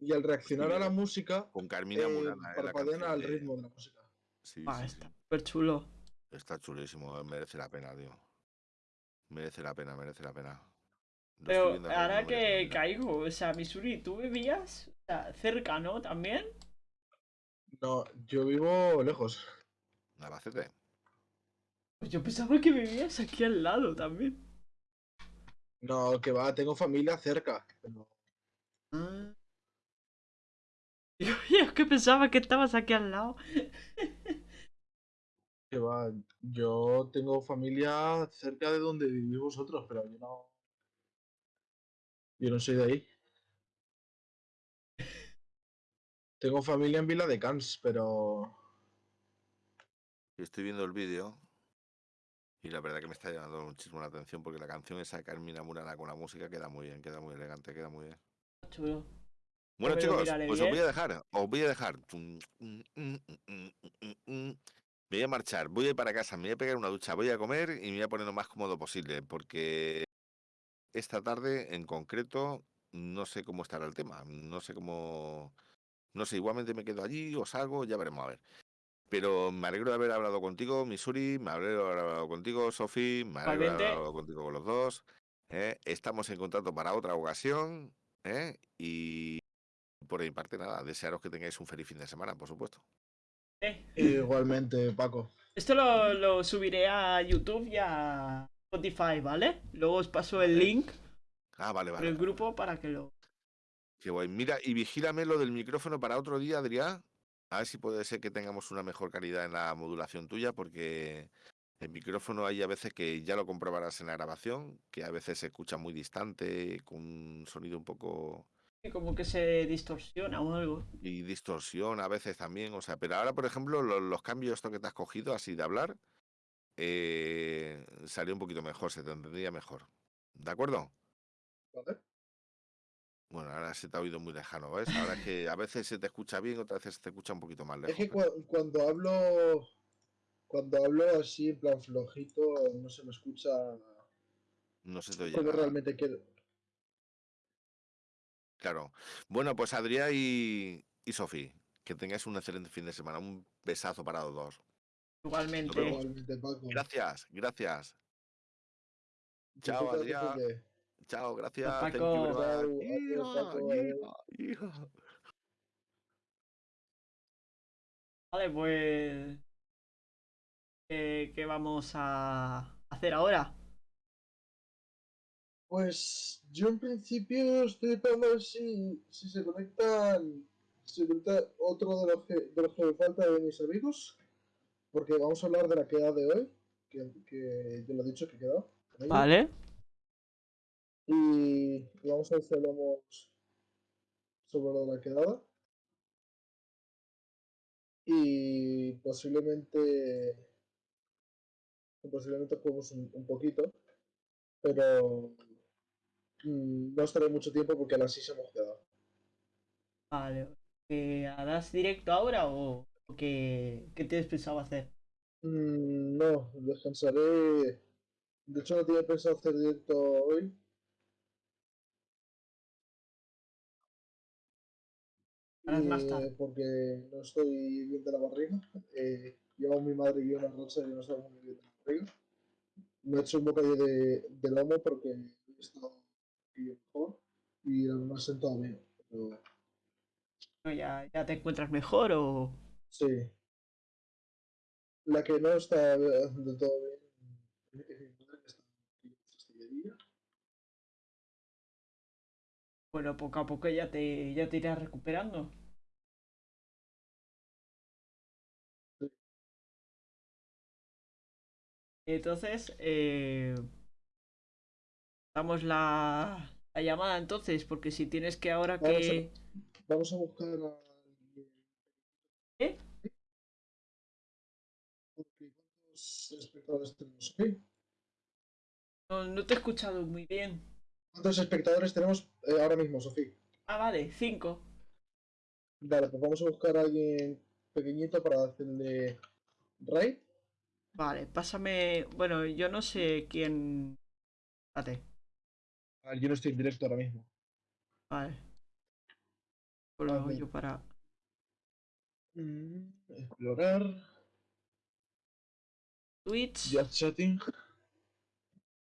Y al reaccionar a la bien. música, Con Carmina eh, Murana, eh, parpadean al de- ritmo de la música. Sí, ah, sí, está sí. súper chulo. Está chulísimo, eh, merece la pena, tío. Merece la pena, merece la pena. Lo Pero ahora que caigo, o sea, Missouri, ¿tú vivías o sea, cerca, no? También. No, yo vivo lejos. Albacete. Pues yo pensaba que vivías aquí al lado también. No, que va, tengo familia cerca. pero Ah. Yo es que pensaba que estabas aquí al lado. que va, yo tengo familia cerca de donde vivís vosotros, pero yo no. Yo no soy de ahí. Tengo familia en Vila de Cans, pero. Estoy viendo el vídeo y la verdad que me está llamando muchísimo la atención porque la canción esa de Carmina Murana con la música queda muy bien, queda muy elegante, queda muy bien. Chulo. Bueno, chicos, pues os voy a dejar, os voy a dejar. Mm, mm, mm. Me voy a marchar, voy a ir para casa, me voy a pegar una ducha, voy a comer y me voy a poner lo más cómodo posible porque esta tarde en concreto no sé cómo estará el tema, no sé cómo, no sé, igualmente me quedo allí o salgo, ya veremos a ver. Pero me alegro de haber hablado contigo, Missouri, me alegro de haber hablado contigo, Sofi, me alegro de haber hablado contigo con los dos. ¿eh? Estamos en contacto para otra ocasión ¿eh? y por mi parte nada, desearos que tengáis un feliz fin de semana, por supuesto. Eh, Igualmente, Paco. Esto lo, lo subiré a YouTube y a Spotify, ¿vale? Luego os paso el link Ah, vale, por vale. el grupo para que lo... Qué guay. Mira, y vigílame lo del micrófono para otro día, Adrián. A ver si puede ser que tengamos una mejor calidad en la modulación tuya, porque el micrófono hay a veces que ya lo comprobarás en la grabación, que a veces se escucha muy distante, con un sonido un poco Como que se distorsiona o algo. y distorsión a veces también. O sea, pero ahora, por ejemplo, lo- los, cambios esto que te has cogido así de hablar, eh, salió un poquito mejor, se te entendía mejor. ¿De acuerdo? ¿Vale? Bueno, ahora se te ha oído muy lejano, ¿ves? Ahora es que a veces se te escucha bien, otras veces se te escucha un poquito más Es lejos. que pero cua- cuando hablo. Cuando hablo así, en plan flojito, no se me escucha No se te oye como nada. realmente quiero. Claro. Bueno, pues Adrián y, y Sofía, que tengáis un excelente fin de semana. Un besazo para los dos. Igualmente. Igualmente, Paco. Gracias, gracias. Chao, Disfruta tu Adrián. Chao, gracias. Paco. Hija, Paco, hija. Vale, pues... eh, ¿Qué vamos a hacer ahora? Pues yo en principio estoy esperando a ver si, si se conectan. Si se conecta otro de los, que, de los que me falta de mis amigos. Porque vamos a hablar de la queda de hoy. Que, que yo lo he dicho que he quedado. Vale. Y, vamos a hablamos sobre lo de la quedada. Y posiblemente. Posiblemente juguemos un, un poquito. Pero. mm, no estaré mucho tiempo porque a las 6 hemos quedado. Vale. ¿Que harás directo ahora o o qué, qué tienes pensado hacer? Mm, no, descansaré. De hecho, no tenía pensado hacer directo hoy. Harás más eh, tarde. porque no estoy bien de la barriga. Eh, llevo mi madre y una racha y no estoy muy bien de la barriga. Me he hecho un bocadillo de, de lomo porque he estado mejor y me ha sentado bien. Pero, ¿No? ¿Ya, ¿Ya te encuentras mejor o...? sí. La que no está del todo bien es mi madre que está en. Bueno, poco a poco ya te, ya te irás recuperando. Entonces, eh, damos la, la llamada entonces, porque si tienes que ahora Vamos que... Vamos a buscar a. ¿Eh? Ok, ¿Cuántos espectadores tenemos? No, no te he escuchado muy bien. ¿Cuántos espectadores tenemos eh, ahora mismo, Sofía? Ah, vale, cinco. Vale, pues vamos a buscar a alguien pequeñito para hacerle raid. Vale, pásame... Bueno, yo no sé quién... Espérate. Yo no estoy en directo ahora mismo. Vale. Pues lo hago ver. yo para... Mm, explorar. Twitch. Just chatting.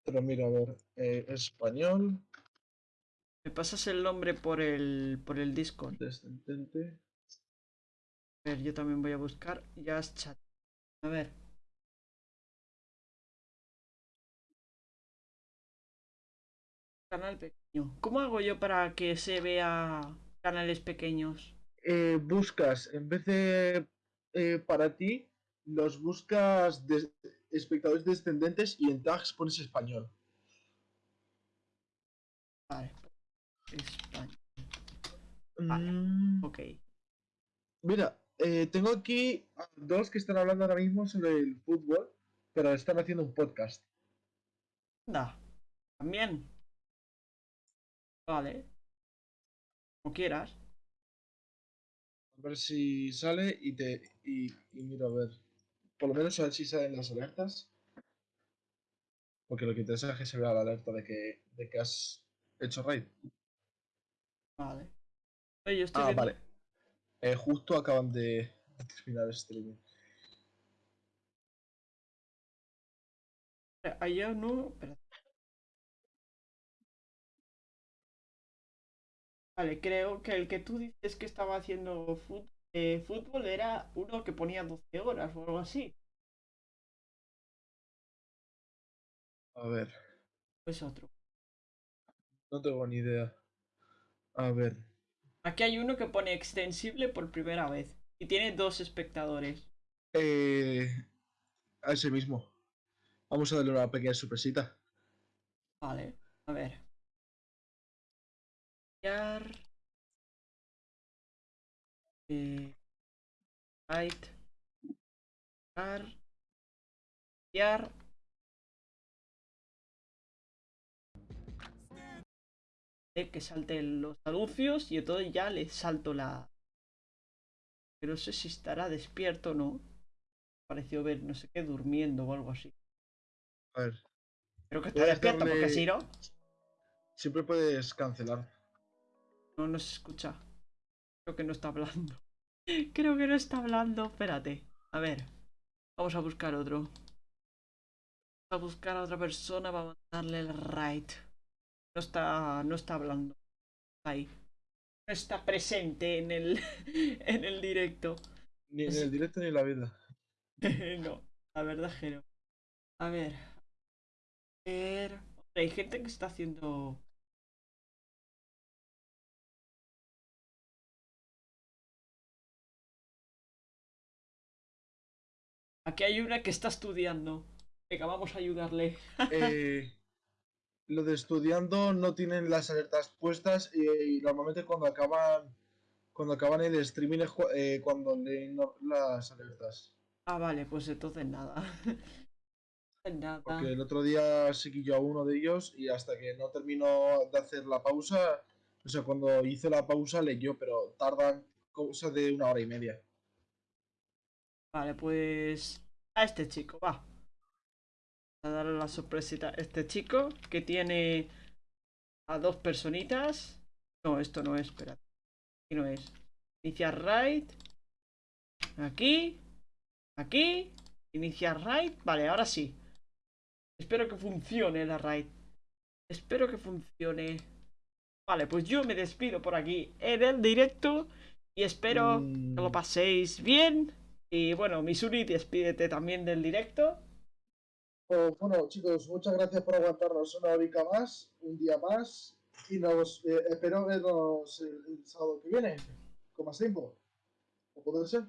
Pero mira, a ver. eh, español. Me pasas el nombre por el, por el Discord. Descendente. A ver, yo también voy a buscar Just Chat. A ver. Canal pequeño. ¿Cómo hago yo para que se vea canales pequeños? Eh, buscas, en vez de eh, para ti, los buscas de espectadores descendentes y en tags pones español. Vale. España. Vale. Mm, Ok. Mira, eh, tengo aquí a dos que están hablando ahora mismo sobre el fútbol, pero están haciendo un podcast. Anda. También. Vale. Como quieras. A ver si sale y te. Y, y mira, a ver. Por lo menos a ver si salen las alertas. Porque lo que interesa es que se vea la alerta de que, de que has hecho raid. Vale. Oye, yo estoy Ah, viendo- vale. Eh, justo acaban de de terminar el streaming. Allá no. espera. Vale, creo que el que tú dices que estaba haciendo eh, fútbol era uno que ponía 12 horas o algo así. A ver, O es otro. no tengo ni idea. A ver. Aquí hay uno que pone extensible por primera vez. Y tiene dos espectadores. Eh, a ese mismo. Vamos a darle una pequeña sorpresita. Vale, a ver. Eh, right. Yar. Eh, Que salten los anuncios y entonces ya le salto la. Pero no sé si estará despierto o no. Pareció ver no sé qué durmiendo o algo así. A ver. Creo que está despierto porque si no. Siempre puedes cancelar. No nos escucha. Creo que no está hablando. Creo que no está hablando. Espérate. A ver. Vamos a buscar otro. Vamos a buscar a otra persona para mandarle el raid. No está. No está hablando. Está ahí. No está presente en el. en el directo. Ni en el directo ni en la vida. no. La verdad es que no. A ver. A ver. Hombre, Hay gente que está haciendo. Aquí hay una que está estudiando. Venga, vamos a ayudarle. Eh, lo de estudiando no tienen las alertas puestas y, y normalmente cuando acaban cuando acaban el streaming es eh, cuando leen las alertas. Ah, vale, pues entonces nada. nada. Porque el otro día seguí yo a uno de ellos y hasta que no terminó de hacer la pausa, o sea, cuando hizo la pausa leyó, pero tardan cosa de una hora y media. Vale, pues. A este chico, va. A darle la sorpresita a este chico que tiene a dos personitas. No, esto no es, espera. Aquí no es. Iniciar raid. Aquí. Aquí. Iniciar raid. Vale, ahora sí. Espero que funcione la raid. Espero que funcione. Vale, pues yo me despido por aquí en el directo. Y espero Mm. que lo paséis bien. Y bueno, Misuri, despídete también del directo. Pues bueno, chicos, muchas gracias por aguantarnos una horica más, un día más, y nos eh, espero vernos el, el sábado que viene, con más tiempo. ¿O puede ser?